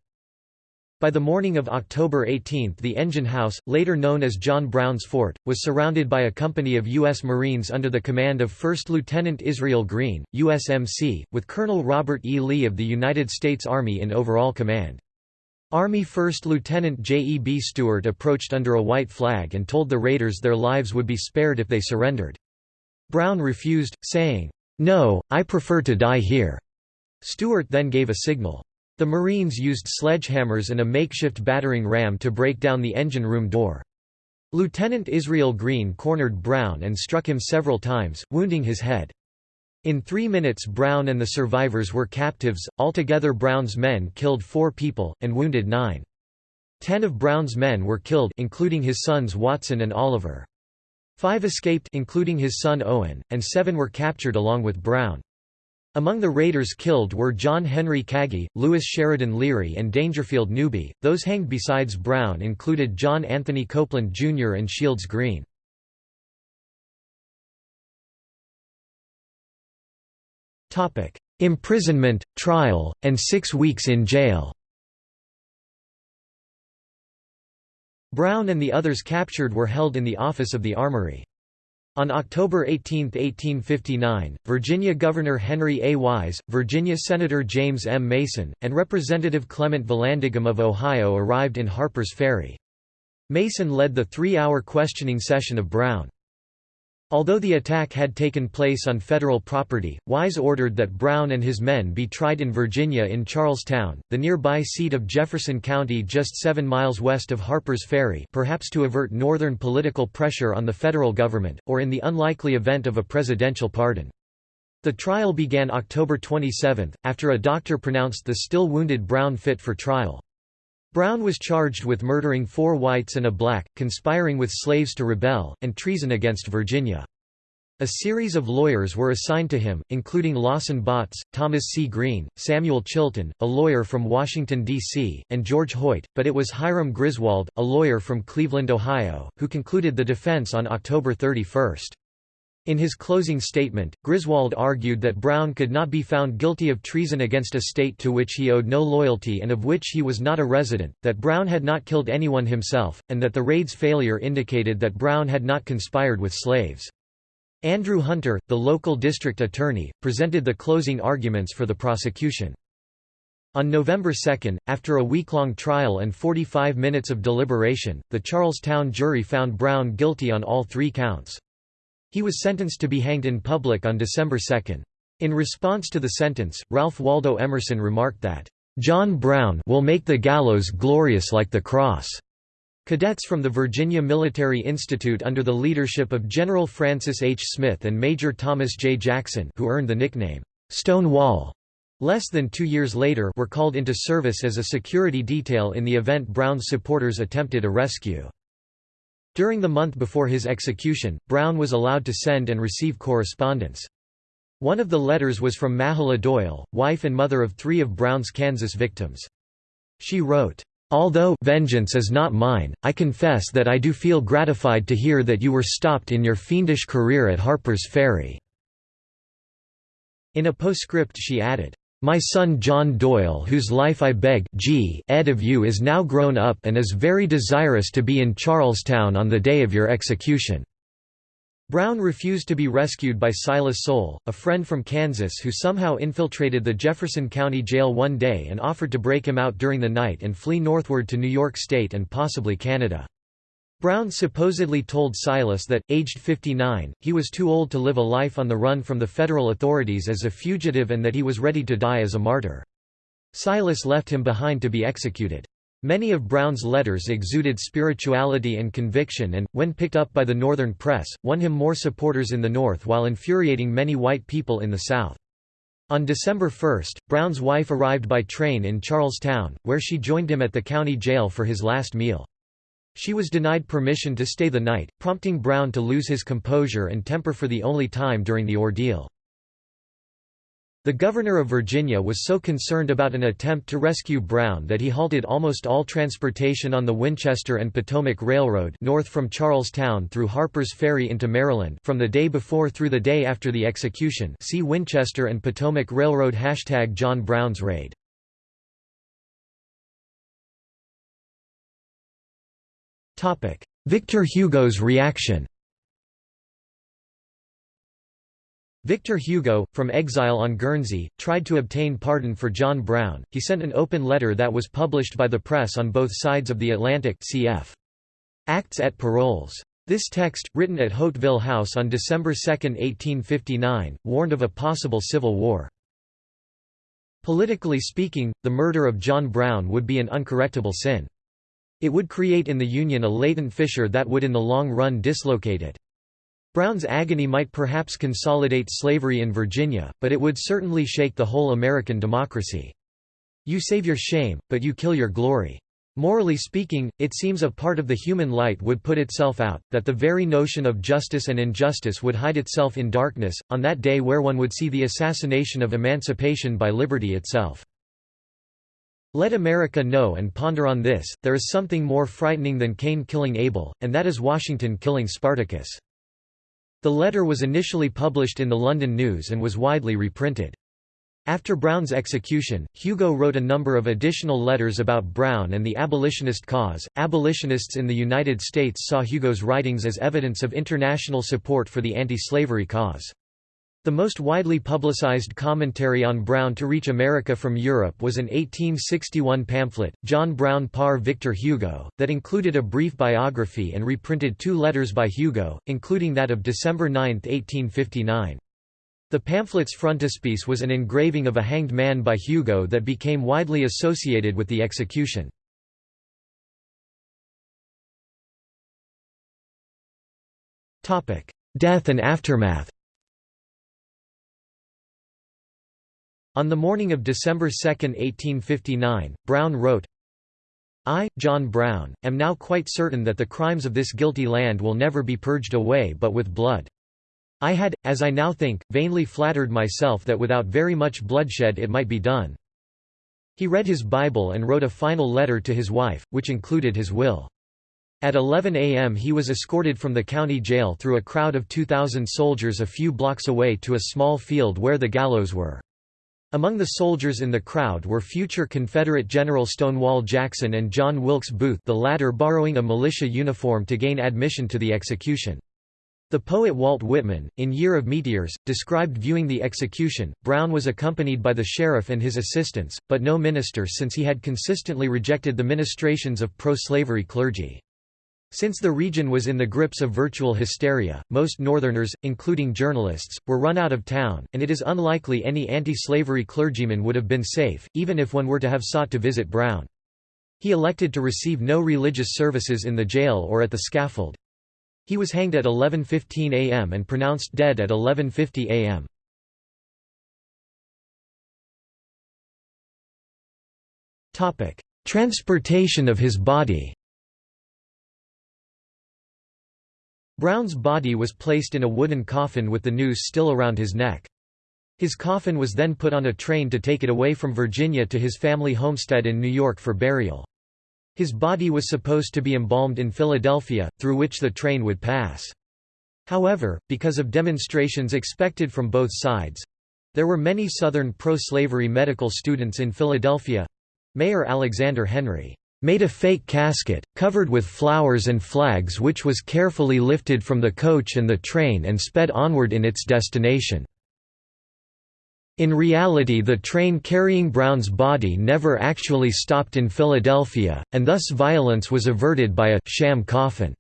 By the morning of October 18 the engine house, later known as John Brown's Fort, was surrounded by a company of U.S. Marines under the command of 1st Lieutenant Israel Green, USMC, with Colonel Robert E. Lee of the United States Army in overall command. Army 1st Lieutenant J. E. B. Stuart approached under a white flag and told the raiders their lives would be spared if they surrendered. Brown refused, saying, "'No, I prefer to die here.' Stuart then gave a signal. The Marines used sledgehammers and a makeshift battering ram to break down the engine room door. Lieutenant Israel Green cornered Brown and struck him several times, wounding his head. In three minutes Brown and the survivors were captives, altogether Brown's men killed four people, and wounded nine. Ten of Brown's men were killed including his sons Watson and Oliver. Five escaped including his son Owen, and seven were captured along with Brown. Among the raiders killed were John Henry Kagi, Lewis Sheridan Leary and Dangerfield Newby. Those hanged besides Brown included John Anthony Copeland Jr. and Shields Green. Topic: Imprisonment, trial, and 6 weeks in jail. Brown and the others captured were held in the office of the Armory. On October 18, 1859, Virginia Governor Henry A. Wise, Virginia Senator James M. Mason, and Representative Clement Vallandigham of Ohio arrived in Harper's Ferry. Mason led the three-hour questioning session of Brown. Although the attack had taken place on federal property, Wise ordered that Brown and his men be tried in Virginia in Charlestown, the nearby seat of Jefferson County just seven miles west of Harper's Ferry perhaps to avert northern political pressure on the federal government, or in the unlikely event of a presidential pardon. The trial began October 27, after a doctor pronounced the still wounded Brown fit for trial. Brown was charged with murdering four whites and a black, conspiring with slaves to rebel, and treason against Virginia. A series of lawyers were assigned to him, including Lawson Botts, Thomas C. Green, Samuel Chilton, a lawyer from Washington, D.C., and George Hoyt, but it was Hiram Griswold, a lawyer from Cleveland, Ohio, who concluded the defense on October 31. In his closing statement, Griswold argued that Brown could not be found guilty of treason against a state to which he owed no loyalty and of which he was not a resident, that Brown had not killed anyone himself, and that the raid's failure indicated that Brown had not conspired with slaves. Andrew Hunter, the local district attorney, presented the closing arguments for the prosecution. On November 2, after a week-long trial and 45 minutes of deliberation, the Charlestown jury found Brown guilty on all three counts. He was sentenced to be hanged in public on December 2. In response to the sentence, Ralph Waldo Emerson remarked that, "...John Brown will make the gallows glorious like the cross." Cadets from the Virginia Military Institute under the leadership of General Francis H. Smith and Major Thomas J. Jackson who earned the nickname, "'Stonewall' less than two years later were called into service as a security detail in the event Brown's supporters attempted a rescue. During the month before his execution, Brown was allowed to send and receive correspondence. One of the letters was from Mahala Doyle, wife and mother of three of Brown's Kansas victims. She wrote, Although vengeance is not mine, I confess that I do feel gratified to hear that you were stopped in your fiendish career at Harper's Ferry." In a postscript she added, "...my son John Doyle whose life I beg G ed of you is now grown up and is very desirous to be in Charlestown on the day of your execution." Brown refused to be rescued by Silas Soule, a friend from Kansas who somehow infiltrated the Jefferson County Jail one day and offered to break him out during the night and flee northward to New York State and possibly Canada. Brown supposedly told Silas that, aged 59, he was too old to live a life on the run from the federal authorities as a fugitive and that he was ready to die as a martyr. Silas left him behind to be executed. Many of Brown's letters exuded spirituality and conviction and, when picked up by the Northern press, won him more supporters in the North while infuriating many white people in the South. On December 1, Brown's wife arrived by train in Charlestown, where she joined him at the county jail for his last meal. She was denied permission to stay the night, prompting Brown to lose his composure and temper for the only time during the ordeal. The governor of Virginia was so concerned about an attempt to rescue Brown that he halted almost all transportation on the Winchester and Potomac Railroad north from Charlestown through Harper's Ferry into Maryland from the day before through the day after the execution see Winchester and Potomac Railroad Hashtag John Brown's Raid. Victor Hugo's reaction Victor Hugo, from exile on Guernsey, tried to obtain pardon for John Brown. He sent an open letter that was published by the press on both sides of the Atlantic cf. Actes et Paroles. This text, written at Hauteville House on December 2, 1859, warned of a possible civil war. Politically speaking, the murder of John Brown would be an uncorrectable sin. It would create in the Union a latent fissure that would in the long run dislocate it. Brown's agony might perhaps consolidate slavery in Virginia, but it would certainly shake the whole American democracy. You save your shame, but you kill your glory. Morally speaking, it seems a part of the human light would put itself out, that the very notion of justice and injustice would hide itself in darkness, on that day where one would see the assassination of emancipation by liberty itself. Let America know and ponder on this, there is something more frightening than Cain killing Abel, and that is Washington killing Spartacus. The letter was initially published in the London News and was widely reprinted. After Brown's execution, Hugo wrote a number of additional letters about Brown and the abolitionist cause. Abolitionists in the United States saw Hugo's writings as evidence of international support for the anti slavery cause. The most widely publicized commentary on Brown to reach America from Europe was an 1861 pamphlet, John Brown par Victor Hugo, that included a brief biography and reprinted two letters by Hugo, including that of December 9, 1859. The pamphlet's frontispiece was an engraving of a hanged man by Hugo that became widely associated with the execution. Death and aftermath On the morning of December 2, 1859, Brown wrote, I, John Brown, am now quite certain that the crimes of this guilty land will never be purged away but with blood. I had, as I now think, vainly flattered myself that without very much bloodshed it might be done. He read his Bible and wrote a final letter to his wife, which included his will. At 11 a.m. he was escorted from the county jail through a crowd of 2,000 soldiers a few blocks away to a small field where the gallows were. Among the soldiers in the crowd were future Confederate General Stonewall Jackson and John Wilkes Booth the latter borrowing a militia uniform to gain admission to the execution. The poet Walt Whitman, in Year of Meteors, described viewing the execution. Brown was accompanied by the sheriff and his assistants, but no minister since he had consistently rejected the ministrations of pro-slavery clergy. Since the region was in the grips of virtual hysteria, most Northerners, including journalists, were run out of town, and it is unlikely any anti-slavery clergyman would have been safe, even if one were to have sought to visit Brown. He elected to receive no religious services in the jail or at the scaffold. He was hanged at 11.15 am and pronounced dead at 11.50 am. Transportation of his body Brown's body was placed in a wooden coffin with the noose still around his neck. His coffin was then put on a train to take it away from Virginia to his family homestead in New York for burial. His body was supposed to be embalmed in Philadelphia, through which the train would pass. However, because of demonstrations expected from both sides—there were many Southern pro-slavery medical students in Philadelphia—Mayor Alexander Henry made a fake casket, covered with flowers and flags which was carefully lifted from the coach and the train and sped onward in its destination. In reality the train carrying Brown's body never actually stopped in Philadelphia, and thus violence was averted by a «sham coffin».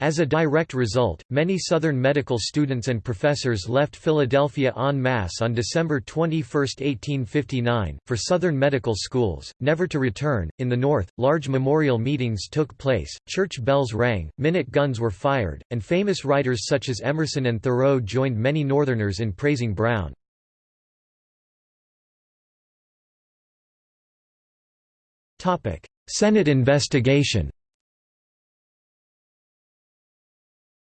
As a direct result, many Southern medical students and professors left Philadelphia en masse on December 21, 1859, for Southern medical schools, never to return. In the North, large memorial meetings took place, church bells rang, minute guns were fired, and famous writers such as Emerson and Thoreau joined many Northerners in praising Brown. Senate investigation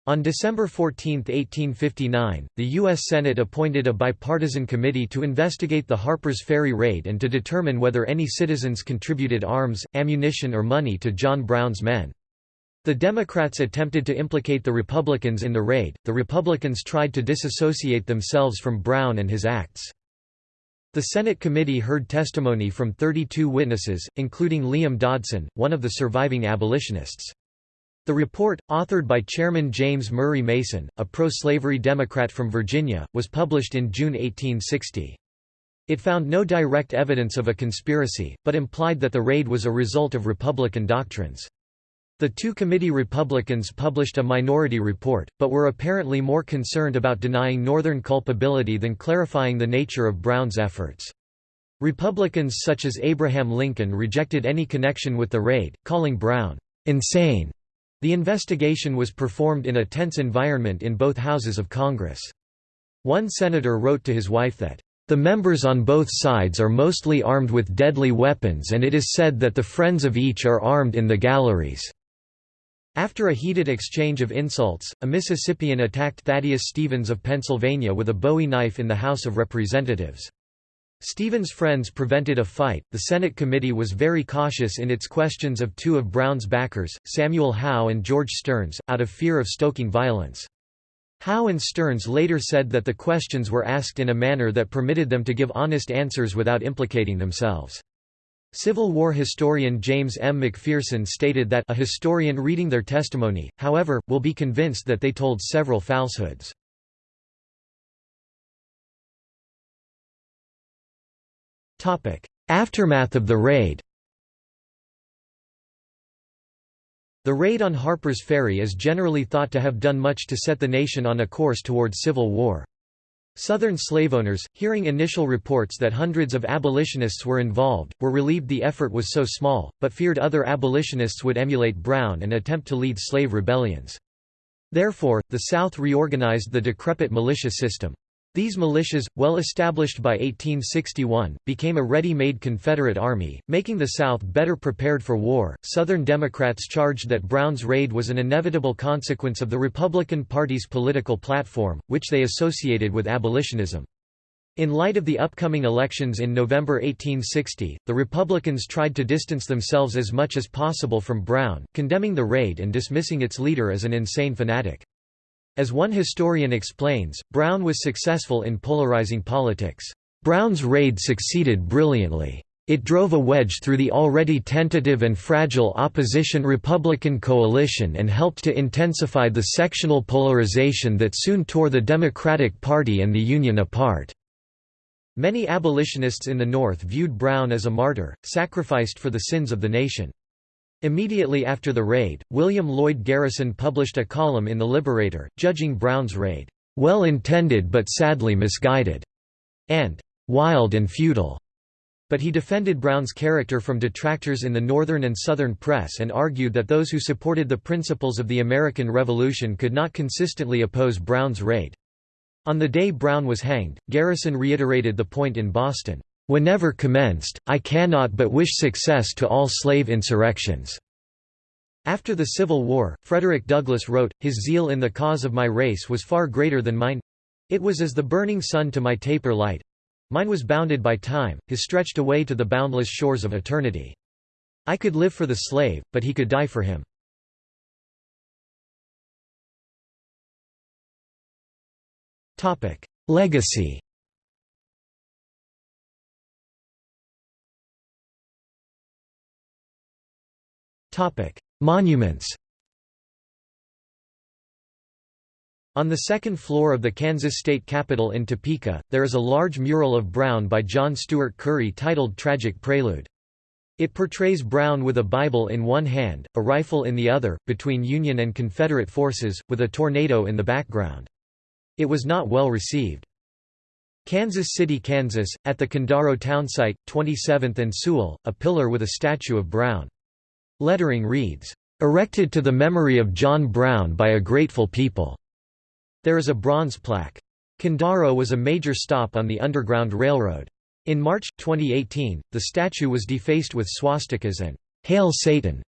On December 14, 1859, the U.S. Senate appointed a bipartisan committee to investigate the Harper's Ferry raid and to determine whether any citizens contributed arms, ammunition or money to John Brown's men. The Democrats attempted to implicate the Republicans in the raid, the Republicans tried to disassociate themselves from Brown and his acts. The Senate committee heard testimony from 32 witnesses, including Liam Dodson, one of the surviving abolitionists. The report, authored by Chairman James Murray Mason, a pro-slavery Democrat from Virginia, was published in June 1860. It found no direct evidence of a conspiracy, but implied that the raid was a result of Republican doctrines. The two committee Republicans published a minority report, but were apparently more concerned about denying Northern culpability than clarifying the nature of Brown's efforts. Republicans such as Abraham Lincoln rejected any connection with the raid, calling Brown insane. The investigation was performed in a tense environment in both houses of Congress. One senator wrote to his wife that, "...the members on both sides are mostly armed with deadly weapons and it is said that the friends of each are armed in the galleries." After a heated exchange of insults, a Mississippian attacked Thaddeus Stevens of Pennsylvania with a bowie knife in the House of Representatives. Stevens' friends prevented a fight. The Senate committee was very cautious in its questions of two of Brown's backers, Samuel Howe and George Stearns, out of fear of stoking violence. Howe and Stearns later said that the questions were asked in a manner that permitted them to give honest answers without implicating themselves. Civil War historian James M. McPherson stated that a historian reading their testimony, however, will be convinced that they told several falsehoods. Aftermath of the raid The raid on Harper's Ferry is generally thought to have done much to set the nation on a course towards civil war. Southern slaveowners, hearing initial reports that hundreds of abolitionists were involved, were relieved the effort was so small, but feared other abolitionists would emulate Brown and attempt to lead slave rebellions. Therefore, the South reorganized the decrepit militia system. These militias, well established by 1861, became a ready-made Confederate army, making the South better prepared for war. Southern Democrats charged that Brown's raid was an inevitable consequence of the Republican Party's political platform, which they associated with abolitionism. In light of the upcoming elections in November 1860, the Republicans tried to distance themselves as much as possible from Brown, condemning the raid and dismissing its leader as an insane fanatic. As one historian explains, Brown was successful in polarizing politics. Brown's raid succeeded brilliantly. It drove a wedge through the already tentative and fragile opposition-Republican coalition and helped to intensify the sectional polarization that soon tore the Democratic Party and the Union apart. Many abolitionists in the North viewed Brown as a martyr, sacrificed for the sins of the nation. Immediately after the raid, William Lloyd Garrison published a column in The Liberator, judging Brown's raid, "...well intended but sadly misguided", and "...wild and futile." But he defended Brown's character from detractors in the Northern and Southern press and argued that those who supported the principles of the American Revolution could not consistently oppose Brown's raid. On the day Brown was hanged, Garrison reiterated the point in Boston, Whenever commenced, I cannot but wish success to all slave insurrections." After the Civil War, Frederick Douglass wrote, His zeal in the cause of my race was far greater than mine. It was as the burning sun to my taper light. Mine was bounded by time, his stretched away to the boundless shores of eternity. I could live for the slave, but he could die for him. Legacy Monuments On the second floor of the Kansas State Capitol in Topeka, there is a large mural of Brown by John Steuart Curry titled Tragic Prelude. It portrays Brown with a Bible in one hand, a rifle in the other, between Union and Confederate forces, with a tornado in the background. It was not well received. Kansas City, Kansas, at the Quindaro townsite, 27th and Sewell, a pillar with a statue of Brown. Lettering reads, "...erected to the memory of John Brown by a grateful people." There is a bronze plaque. Quindaro was a major stop on the Underground Railroad. In March, 2018, the statue was defaced with swastikas and Hail Satan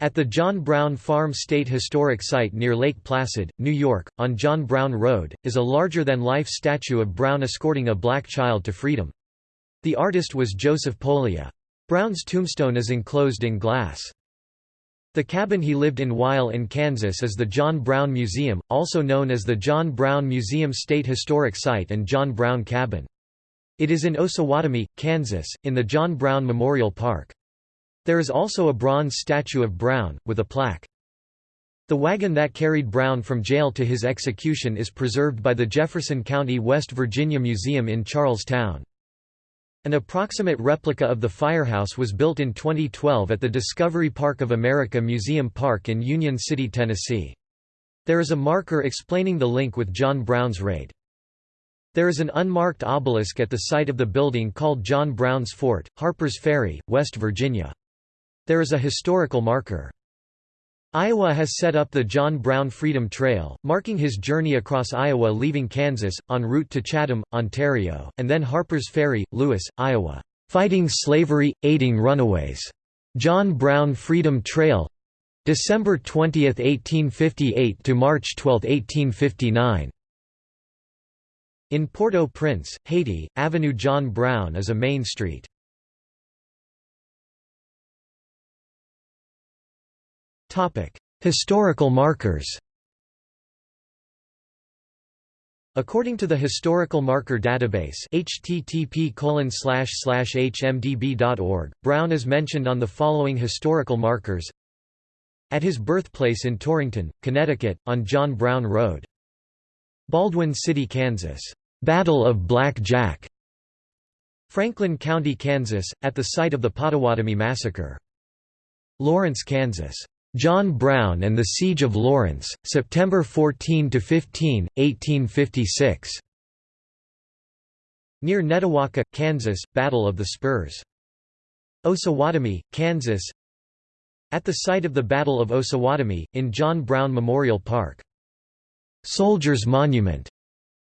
at the John Brown Farm State Historic Site near Lake Placid, New York, on John Brown Road, is a larger-than-life statue of Brown escorting a black child to freedom. The artist was Joseph Pollia. Brown's tombstone is enclosed in glass. The cabin he lived in while in Kansas is the John Brown Museum, also known as the John Brown Museum State Historic Site and John Brown Cabin. It is in Osawatomie, Kansas, in the John Brown Memorial Park. There is also a bronze statue of Brown, with a plaque. The wagon that carried Brown from jail to his execution is preserved by the Jefferson County, West Virginia Museum in Charlestown. An approximate replica of the firehouse was built in 2012 at the Discovery Park of America Museum Park in Union City, Tennessee. There is a marker explaining the link with John Brown's raid. There is an unmarked obelisk at the site of the building called John Brown's Fort, Harpers Ferry, West Virginia. There is a historical marker. Iowa has set up the John Brown Freedom Trail, marking his journey across Iowa leaving Kansas, en route to Chatham, Ontario, and then Harpers Ferry, Lewis, Iowa. Fighting Slavery, Aiding Runaways. John Brown Freedom Trail December 20, 1858 to March 12, 1859. In Port-au-Prince, Haiti, Avenue John Brown is a main street. Historical markers. According to the Historical Marker Database http://hmdb.org, Brown is mentioned on the following historical markers At his birthplace in Torrington, Connecticut, on John Brown Road. Baldwin City, Kansas. Battle of Black Jack. Franklin County, Kansas, at the site of the Pottawatomie Massacre. Lawrence, Kansas. John Brown and the Siege of Lawrence, September 14–15, 1856. Near Netawaka, Kansas, Battle of the Spurs. Osawatomie, Kansas At the site of the Battle of Osawatomie, in John Brown Memorial Park. Soldiers Monument,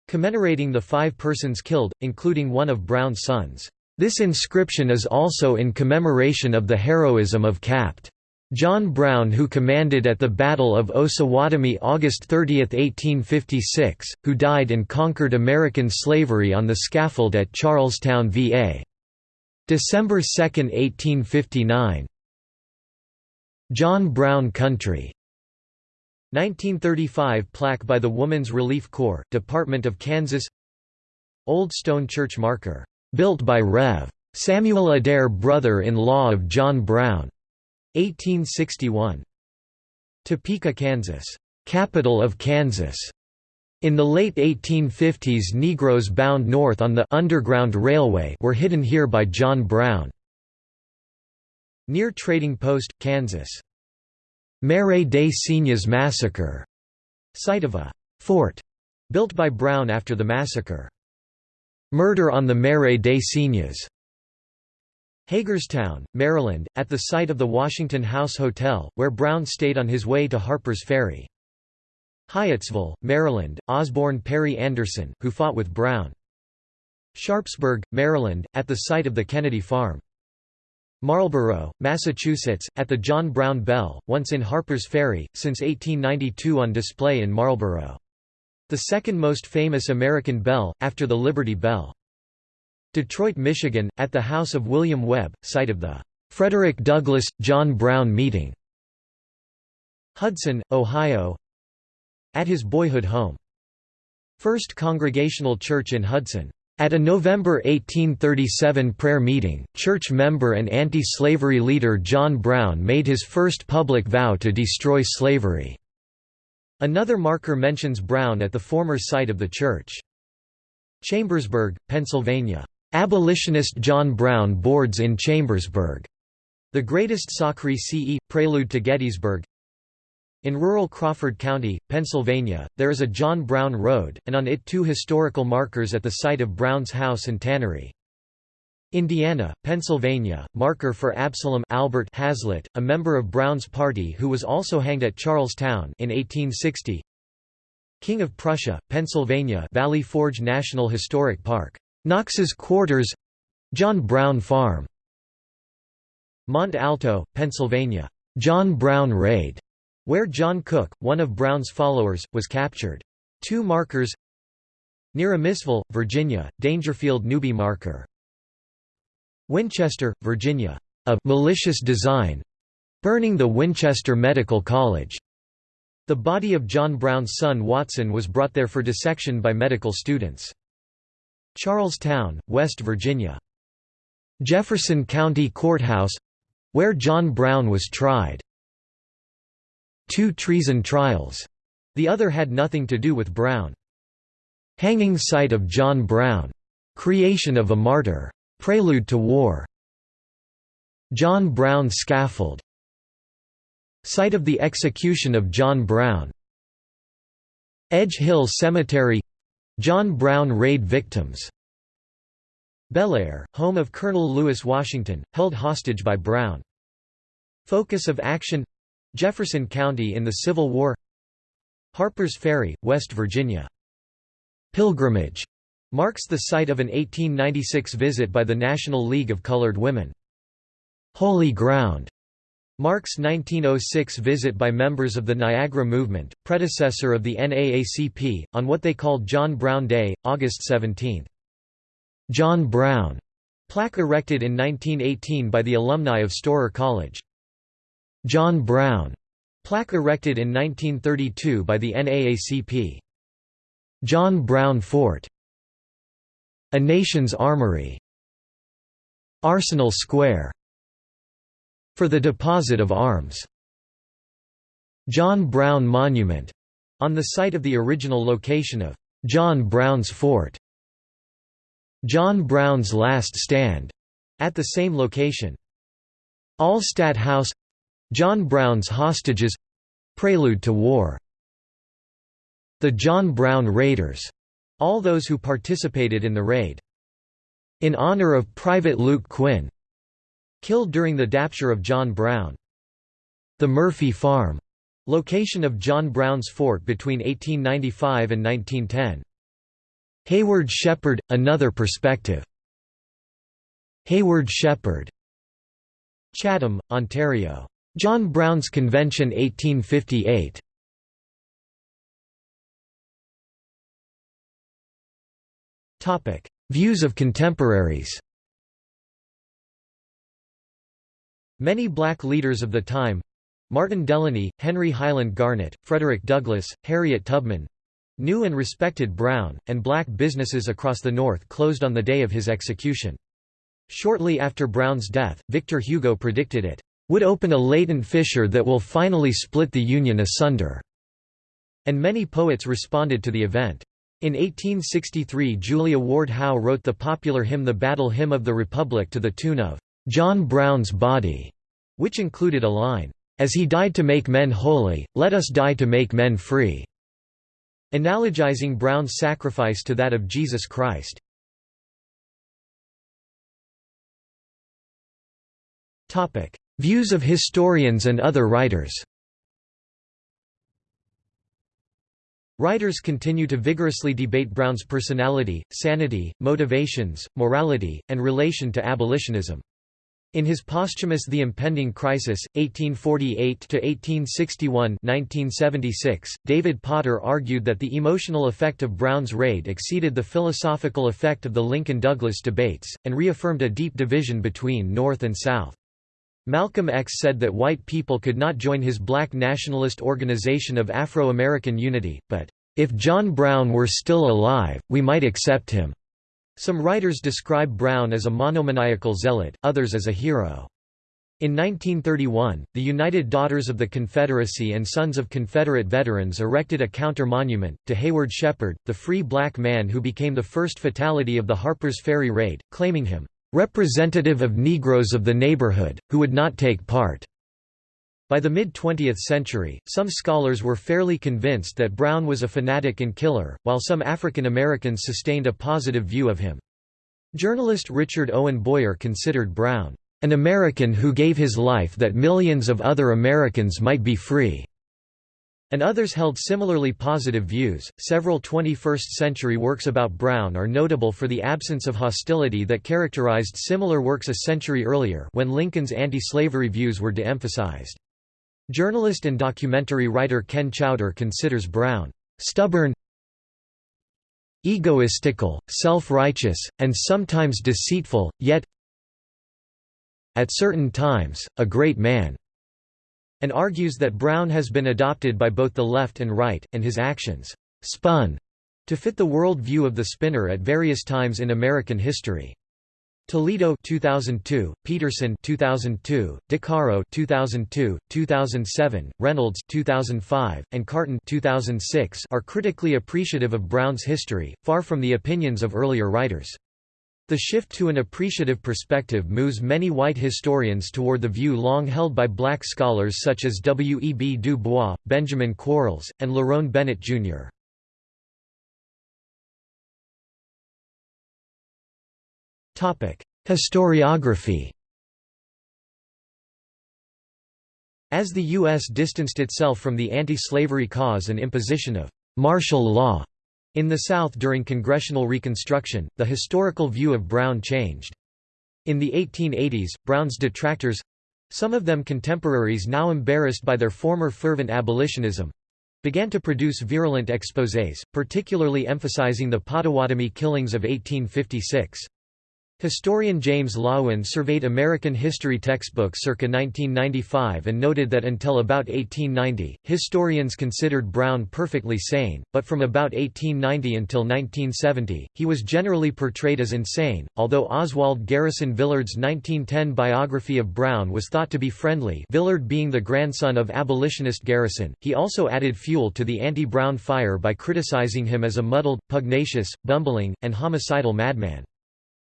commemorating the five persons killed, including one of Brown's sons. This inscription is also in commemoration of the heroism of Capt. John Brown who commanded at the Battle of Osawatomie August 30, 1856, who died and conquered American slavery on the scaffold at Charlestown, VA. December 2, 1859 John Brown Country 1935 plaque by the Woman's Relief Corps, Department of Kansas Old Stone Church marker, built by Rev. Samuel Adair brother-in-law of John Brown. 1861. Topeka, Kansas, capital of Kansas. In the late 1850s Negroes bound north on the Underground Railway were hidden here by John Brown. Near Trading Post, Kansas. Marais des Cygnes Massacre, site of a fort built by Brown after the massacre. Murder on the Marais des Cygnes. Hagerstown, Maryland, at the site of the Washington House Hotel, where Brown stayed on his way to Harper's Ferry. Hyattsville, Maryland, Osborne Perry Anderson, who fought with Brown. Sharpsburg, Maryland, at the site of the Kennedy Farm. Marlborough, Massachusetts, at the John Brown Bell, once in Harper's Ferry, since 1892 on display in Marlborough. The second most famous American bell, after the Liberty Bell. Detroit, Michigan, at the house of William Webb, site of the Frederick Douglass, John Brown meeting. Hudson, Ohio at his boyhood home. First Congregational Church in Hudson. At a November 1837 prayer meeting, church member and anti-slavery leader John Brown made his first public vow to destroy slavery. Another marker mentions Brown at the former site of the church. Chambersburg, Pennsylvania. Abolitionist John Brown boards in Chambersburg. The Greatest Sacre Ce, Prelude to Gettysburg in rural Crawford County, Pennsylvania, there is a John Brown Road, and on it two historical markers at the site of Brown's house and tannery. Indiana, Pennsylvania, marker for Absalom Albert Hazlitt, a member of Brown's party who was also hanged at Charlestown in 1860. King of Prussia, Pennsylvania Valley Forge National Historic Park. Knox's Quarters John Brown Farm. Mont Alto, Pennsylvania. John Brown Raid where John Cook, one of Brown's followers, was captured. Two markers Near Amissville, Virginia, Dangerfield Newby marker. Winchester, Virginia. A malicious design burning the Winchester Medical College. The body of John Brown's son Watson was brought there for dissection by medical students. Charlestown, West Virginia. Jefferson County Courthouse where John Brown was tried two treason trials. The other had nothing to do with Brown. Hanging site of John Brown. Creation of a martyr. Prelude to war. John Brown scaffold. Site of the execution of John Brown. Edge Hill Cemetery John Brown raid victims. Beall-Air, home of Colonel Lewis Washington, held hostage by Brown. Focus of action Jefferson County in the Civil War Harper's Ferry, West Virginia. Pilgrimage marks the site of an 1896 visit by the National League of Colored Women. Holy Ground marks 1906 visit by members of the Niagara Movement, predecessor of the NAACP, on what they called John Brown Day, August 17. John Brown plaque erected in 1918 by the alumni of Storer College. John Brown plaque erected in 1932 by the NAACP. John Brown Fort A Nation's Armory Arsenal Square for the deposit of arms. John Brown Monument on the site of the original location of John Brown's Fort. John Brown's Last Stand at the same location. Allstadt House John Brown's Hostages Prelude to War The John Brown Raiders, all those who participated in the raid. In honor of Private Luke Quinn, killed during the capture of John Brown. The Murphy Farm, location of John Brown's fort between 1895 and 1910. Hayward Shepherd – Another Perspective. Hayward Shepherd. Chatham, Ontario. John Brown's Convention 1858. Views of contemporaries Many black leaders of the time Martin Delany, Henry Highland Garnet, Frederick Douglass, Harriet Tubman knew and respected Brown, and black businesses across the North closed on the day of his execution. Shortly after Brown's death, Victor Hugo predicted it would open a latent fissure that will finally split the Union asunder, and many poets responded to the event. In 1863 Julia Ward Howe wrote the popular hymn The Battle Hymn of the Republic to the tune of John Brown's body, which included a line, As he died to make men holy, let us die to make men free, analogizing Brown's sacrifice to that of Jesus Christ. Views of historians and other writers Writers continue to vigorously debate Brown's personality, sanity, motivations, morality, and relation to abolitionism. In his posthumous The Impending Crisis, 1848–1861 David Potter argued that the emotional effect of Brown's raid exceeded the philosophical effect of the Lincoln-Douglas debates, and reaffirmed a deep division between North and South. Malcolm X said that white people could not join his black nationalist organization of Afro-American Unity, but, "...if John Brown were still alive, we might accept him." Some writers describe Brown as a monomaniacal zealot, others as a hero. In 1931, the United Daughters of the Confederacy and Sons of Confederate Veterans erected a counter-monument, to Hayward Shepherd, the free black man who became the first fatality of the Harper's Ferry raid, claiming him, "...representative of Negroes of the neighborhood, who would not take part." By the mid-20th century, some scholars were fairly convinced that Brown was a fanatic and killer, while some African Americans sustained a positive view of him. Journalist Richard Owen Boyer considered Brown, "...an American who gave his life that millions of other Americans might be free." and others held similarly positive views. Several 21st century works about Brown are notable for the absence of hostility that characterized similar works a century earlier when Lincoln's anti-slavery views were de-emphasized. Journalist and documentary writer Ken Chowder considers Brown stubborn, egoistical, self-righteous, and sometimes deceitful, yet at certain times, a great man, and argues that Brown has been adopted by both the left and right, and his actions spun to fit the world view of the spinner at various times in American history. Toledo 2002, Peterson 2002, DeCaro 2002, 2007, Reynolds 2005, and Carton 2006 are critically appreciative of Brown's history, far from the opinions of earlier writers. The shift to an appreciative perspective moves many white historians toward the view long held by black scholars such as W. E. B. Du Bois, Benjamin Quarles, and Lerone Bennett, Jr. Historiography As the U.S. distanced itself from the anti-slavery cause and imposition of martial law in the South during Congressional Reconstruction, the historical view of Brown changed. In the 1880s, Brown's detractors—some of them contemporaries now embarrassed by their former fervent abolitionism, began to produce virulent exposés, particularly emphasizing the Pottawatomie killings of 1856. Historian James Loewen surveyed American history textbooks circa 1995 and noted that until about 1890, historians considered Brown perfectly sane, but from about 1890 until 1970, he was generally portrayed as insane. Although Oswald Garrison Villard's 1910 biography of Brown was thought to be friendly, Villard being the grandson of abolitionist Garrison, he also added fuel to the anti-Brown fire by criticizing him as a muddled, pugnacious, bumbling, and homicidal madman.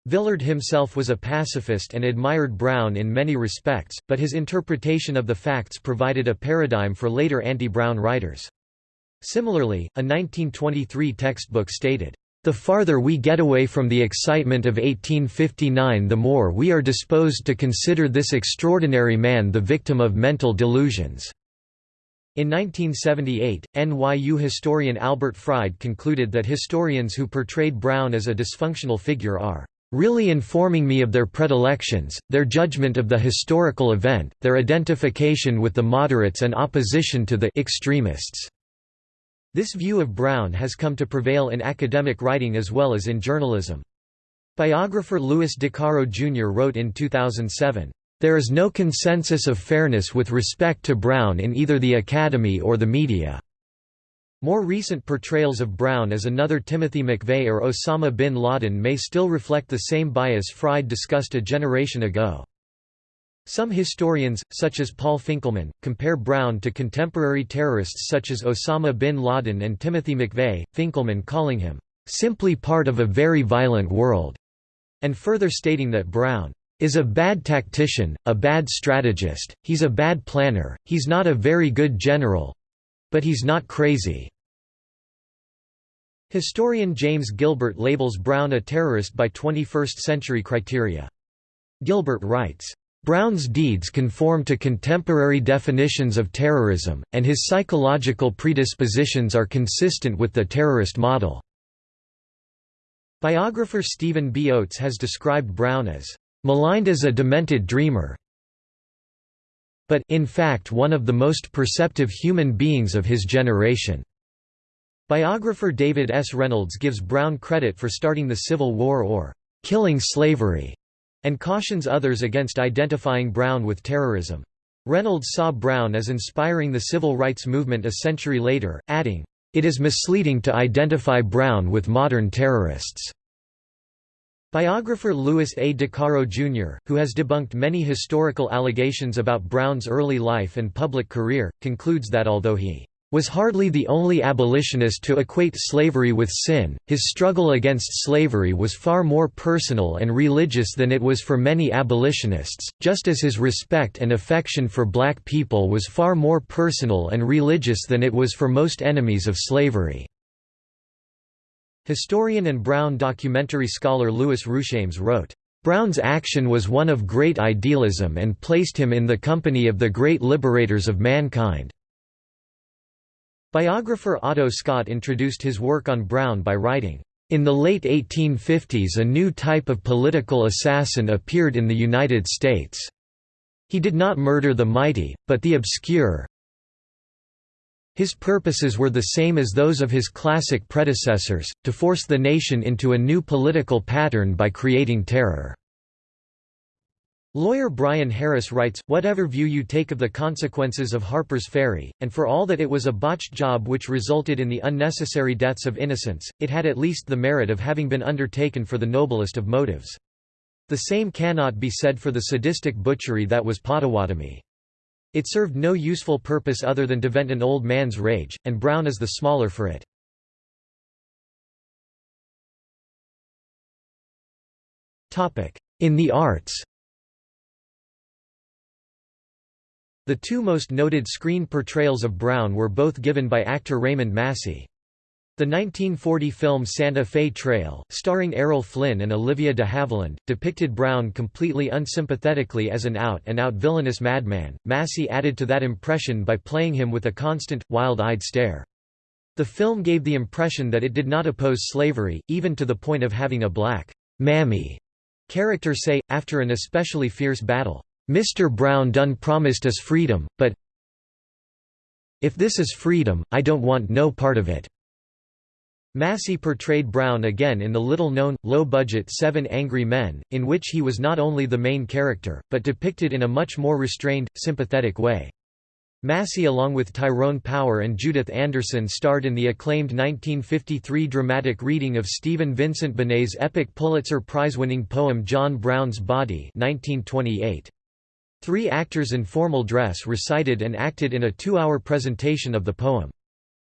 Villard himself was a pacifist and admired Brown in many respects, but his interpretation of the facts provided a paradigm for later anti-Brown writers. Similarly, a 1923 textbook stated, "...the farther we get away from the excitement of 1859 the more we are disposed to consider this extraordinary man the victim of mental delusions." In 1978, NYU historian Albert Fried concluded that historians who portrayed Brown as a dysfunctional figure are really informing me of their predilections, their judgment of the historical event, their identification with the moderates and opposition to the extremists. This view of Brown has come to prevail in academic writing as well as in journalism. Biographer Louis DeCaro Jr. wrote in 2007, there is no consensus of fairness with respect to Brown in either the Academy or the media. More recent portrayals of Brown as another Timothy McVeigh or Osama bin Laden may still reflect the same bias Fried discussed a generation ago. Some historians, such as Paul Finkelman, compare Brown to contemporary terrorists such as Osama bin Laden and Timothy McVeigh, Finkelman calling him, "...simply part of a very violent world", and further stating that Brown is a bad tactician, a bad strategist, he's a bad planner, he's not a very good general—but he's not crazy." Historian James Gilbert labels Brown a terrorist by 21st-century criteria. Gilbert writes, Brown's deeds conform to contemporary definitions of terrorism, and his psychological predispositions are consistent with the terrorist model. Biographer Stephen B. Oates has described Brown as maligned as a demented dreamer, but in fact one of the most perceptive human beings of his generation. Biographer David S. Reynolds gives Brown credit for starting the Civil War or killing slavery, and cautions others against identifying Brown with terrorism. Reynolds saw Brown as inspiring the civil rights movement a century later, adding, "...it is misleading to identify Brown with modern terrorists." Biographer Louis A. DeCaro Jr., who has debunked many historical allegations about Brown's early life and public career, concludes that although he was hardly the only abolitionist to equate slavery with sin, his struggle against slavery was far more personal and religious than it was for many abolitionists, just as his respect and affection for black people was far more personal and religious than it was for most enemies of slavery. Historian and Brown documentary scholar Louis Ruchames wrote, Brown's action was one of great idealism and placed him in the company of the great liberators of mankind. Biographer Otto Scott introduced his work on Brown by writing, in the late 1850s a new type of political assassin appeared in the United States. He did not murder the mighty, but the obscure, his purposes were the same as those of his classic predecessors, to force the nation into a new political pattern by creating terror. Lawyer Brian Harris writes, Whatever view you take of the consequences of Harper's Ferry, and for all that it was a botched job which resulted in the unnecessary deaths of innocents, it had at least the merit of having been undertaken for the noblest of motives. The same cannot be said for the sadistic butchery that was Pottawatomie. It served no useful purpose other than to vent an old man's rage, and Brown is the smaller for it. In the arts The two most noted screen portrayals of Brown were both given by actor Raymond Massey. The 1940 film Santa Fe Trail, starring Errol Flynn and Olivia de Havilland, depicted Brown completely unsympathetically as an out-and-out -out villainous madman. Massey added to that impression by playing him with a constant, wild-eyed stare. The film gave the impression that it did not oppose slavery, even to the point of having a black mammy character say, after an especially fierce battle, "'Mr. Brown done promised us freedom, but if this is freedom, I don't want no part of it.' Massey portrayed Brown again in the little-known, low-budget Seven Angry Men, in which he was not only the main character, but depicted in a much more restrained, sympathetic way. Massey along with Tyrone Power and Judith Anderson starred in the acclaimed 1953 dramatic reading of Stephen Vincent Benet's epic Pulitzer Prize-winning poem John Brown's Body 1928. Three actors in formal dress recited and acted in a two-hour presentation of the poem.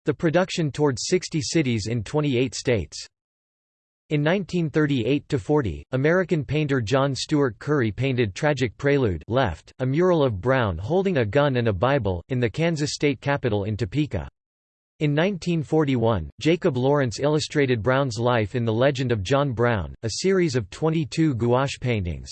The production toured 60 cities in 28 states. In 1938–40, American painter John Stuart Curry painted Tragic Prelude left, a mural of Brown holding a gun and a Bible, in the Kansas state capitol in Topeka. In 1941, Jacob Lawrence illustrated Brown's life in The Legend of John Brown, a series of 22 gouache paintings.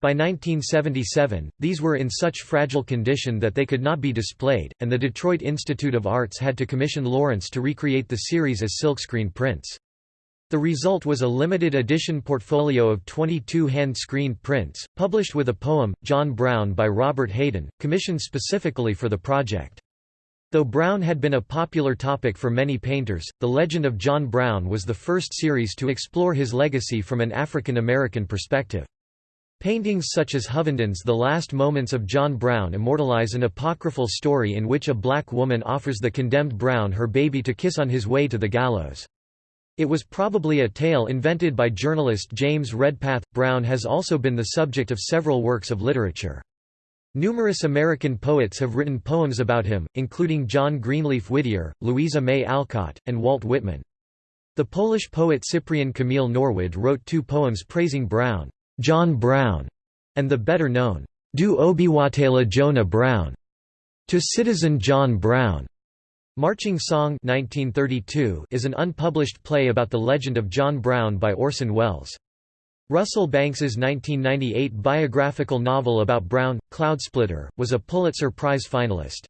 By 1977, these were in such fragile condition that they could not be displayed, and the Detroit Institute of Arts had to commission Lawrence to recreate the series as silkscreen prints. The result was a limited edition portfolio of 22 hand-screened prints, published with a poem, John Brown by Robert Hayden, commissioned specifically for the project. Though Brown had been a popular topic for many painters, The Legend of John Brown was the first series to explore his legacy from an African American perspective. Paintings such as Hovenden's The Last Moments of John Brown immortalize an apocryphal story in which a black woman offers the condemned Brown her baby to kiss on his way to the gallows. It was probably a tale invented by journalist James Redpath. Brown has also been the subject of several works of literature. Numerous American poets have written poems about him, including John Greenleaf Whittier, Louisa May Alcott, and Walt Whitman. The Polish poet Cyprian Kamil Norwid wrote two poems praising Brown, John Brown, and the better-known, Do Obywatela Johna Brown, to citizen John Brown. Marching Song 1932 is an unpublished play about the legend of John Brown by Orson Welles. Russell Banks's 1998 biographical novel about Brown, Cloudsplitter, was a Pulitzer Prize finalist.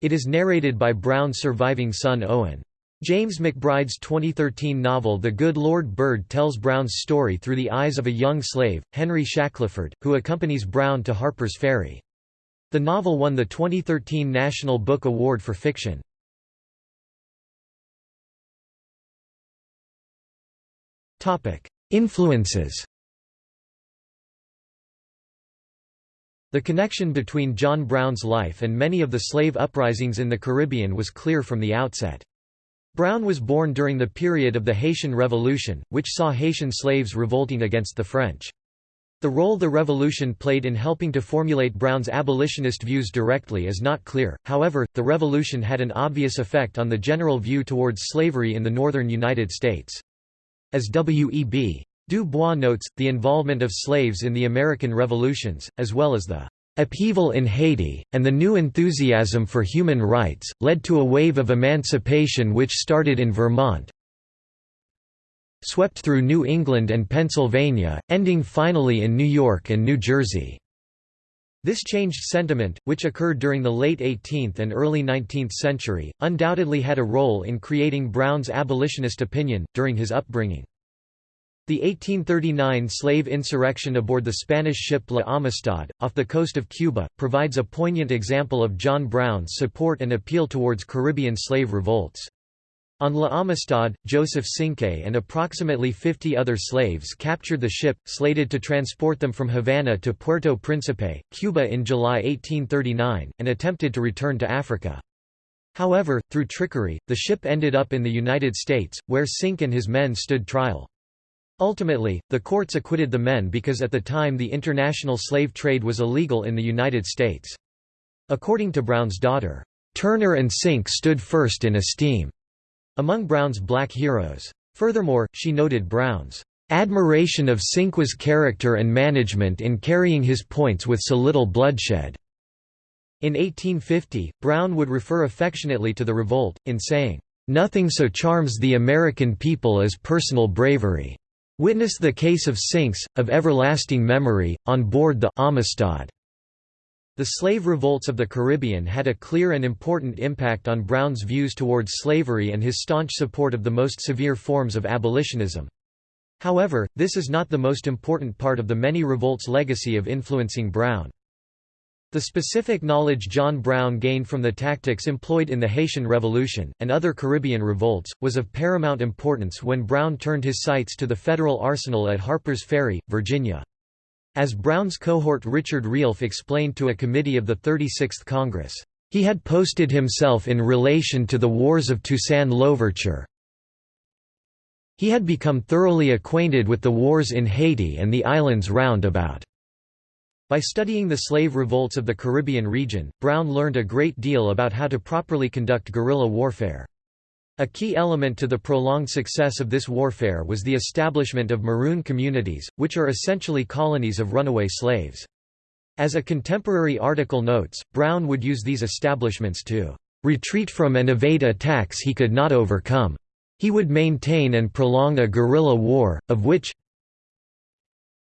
It is narrated by Brown's surviving son Owen. James McBride's 2013 novel The Good Lord Bird tells Brown's story through the eyes of a young slave, Henry Shackleford, who accompanies Brown to Harper's Ferry. The novel won the 2013 National Book Award for Fiction. Influences The connection between John Brown's life and many of the slave uprisings in the Caribbean was clear from the outset. Brown was born during the period of the Haitian Revolution, which saw Haitian slaves revolting against the French. The role the revolution played in helping to formulate Brown's abolitionist views directly is not clear, however, the revolution had an obvious effect on the general view towards slavery in the northern United States. As W.E.B. Du Bois notes, the involvement of slaves in the American revolutions, as well as the upheaval in Haiti, and the new enthusiasm for human rights, led to a wave of emancipation which started in Vermont, swept through New England and Pennsylvania, ending finally in New York and New Jersey. This changed sentiment, which occurred during the late 18th and early 19th century, undoubtedly had a role in creating Brown's abolitionist opinion, during his upbringing. The 1839 slave insurrection aboard the Spanish ship La Amistad, off the coast of Cuba, provides a poignant example of John Brown's support and appeal towards Caribbean slave revolts. On La Amistad, Joseph Cinque and approximately 50 other slaves captured the ship, slated to transport them from Havana to Puerto Príncipe, Cuba in July 1839, and attempted to return to Africa. However, through trickery, the ship ended up in the United States, where Cinque and his men stood trial. Ultimately, the courts acquitted the men because at the time the international slave trade was illegal in the United States. According to Brown's daughter, Turner and Cinque stood first in esteem among Brown's black heroes. Furthermore, she noted Brown's admiration of Cinque's character and management in carrying his points with so little bloodshed. In 1850, Brown would refer affectionately to the revolt, in saying, "...nothing so charms the American people as personal bravery. Witness the case of Cinques, of everlasting memory, on board the Amistad." The slave revolts of the Caribbean had a clear and important impact on Brown's views towards slavery and his staunch support of the most severe forms of abolitionism. However, this is not the most important part of the many revolts' legacy of influencing Brown. The specific knowledge John Brown gained from the tactics employed in the Haitian Revolution, and other Caribbean revolts, was of paramount importance when Brown turned his sights to the federal arsenal at Harper's Ferry, Virginia. As Brown's cohort Richard Realf explained to a committee of the 36th Congress, he had posted himself in relation to the wars of Toussaint Louverture. He had become thoroughly acquainted with the wars in Haiti and the islands round about. By studying the slave revolts of the Caribbean region, Brown learned a great deal about how to properly conduct guerrilla warfare. A key element to the prolonged success of this warfare was the establishment of maroon communities, which are essentially colonies of runaway slaves. As a contemporary article notes, Brown would use these establishments to retreat from and evade attacks he could not overcome. He would maintain and prolong a guerrilla war, of which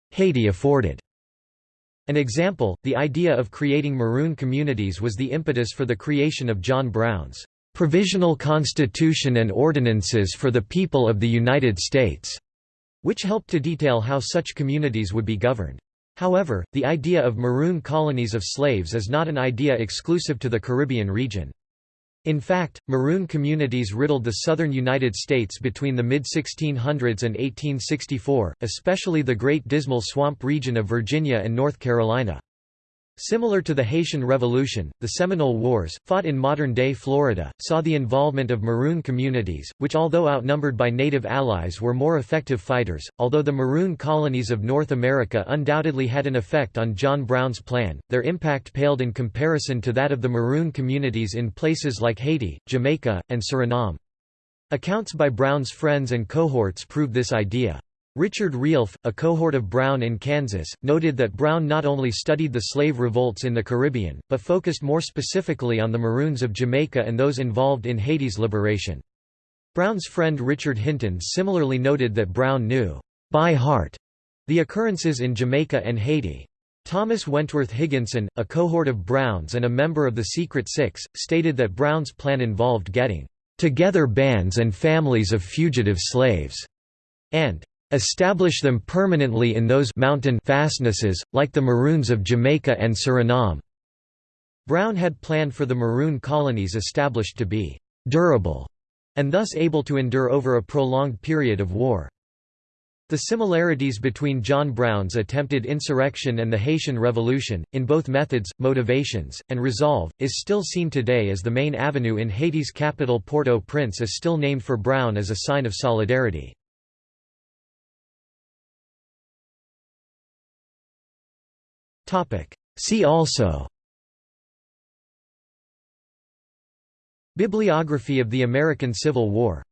Haiti afforded An example, the idea of creating maroon communities was the impetus for the creation of John Brown's "...provisional constitution and ordinances for the people of the United States", which helped to detail how such communities would be governed. However, the idea of maroon colonies of slaves is not an idea exclusive to the Caribbean region. In fact, maroon communities riddled the southern United States between the mid-1600s and 1864, especially the Great Dismal Swamp region of Virginia and North Carolina. Similar to the Haitian Revolution, the Seminole Wars, fought in modern-day Florida, saw the involvement of Maroon communities, which although outnumbered by native allies were more effective fighters. Although the Maroon colonies of North America undoubtedly had an effect on John Brown's plan, their impact paled in comparison to that of the Maroon communities in places like Haiti, Jamaica, and Suriname. Accounts by Brown's friends and cohorts prove this idea. Richard Realf, a cohort of Brown in Kansas, noted that Brown not only studied the slave revolts in the Caribbean, but focused more specifically on the Maroons of Jamaica and those involved in Haiti's liberation. Brown's friend Richard Hinton similarly noted that Brown knew, by heart, the occurrences in Jamaica and Haiti. Thomas Wentworth Higginson, a cohort of Browns and a member of the Secret Six, stated that Brown's plan involved getting together bands and families of fugitive slaves, and establish them permanently in those mountain fastnesses, like the Maroons of Jamaica and Suriname. Brown had planned for the Maroon colonies established to be «durable» and thus able to endure over a prolonged period of war. The similarities between John Brown's attempted insurrection and the Haitian Revolution, in both methods, motivations, and resolve, is still seen today as the main avenue in Haiti's capital Port-au-Prince is still named for Brown as a sign of solidarity. See also Bibliography of the American Civil War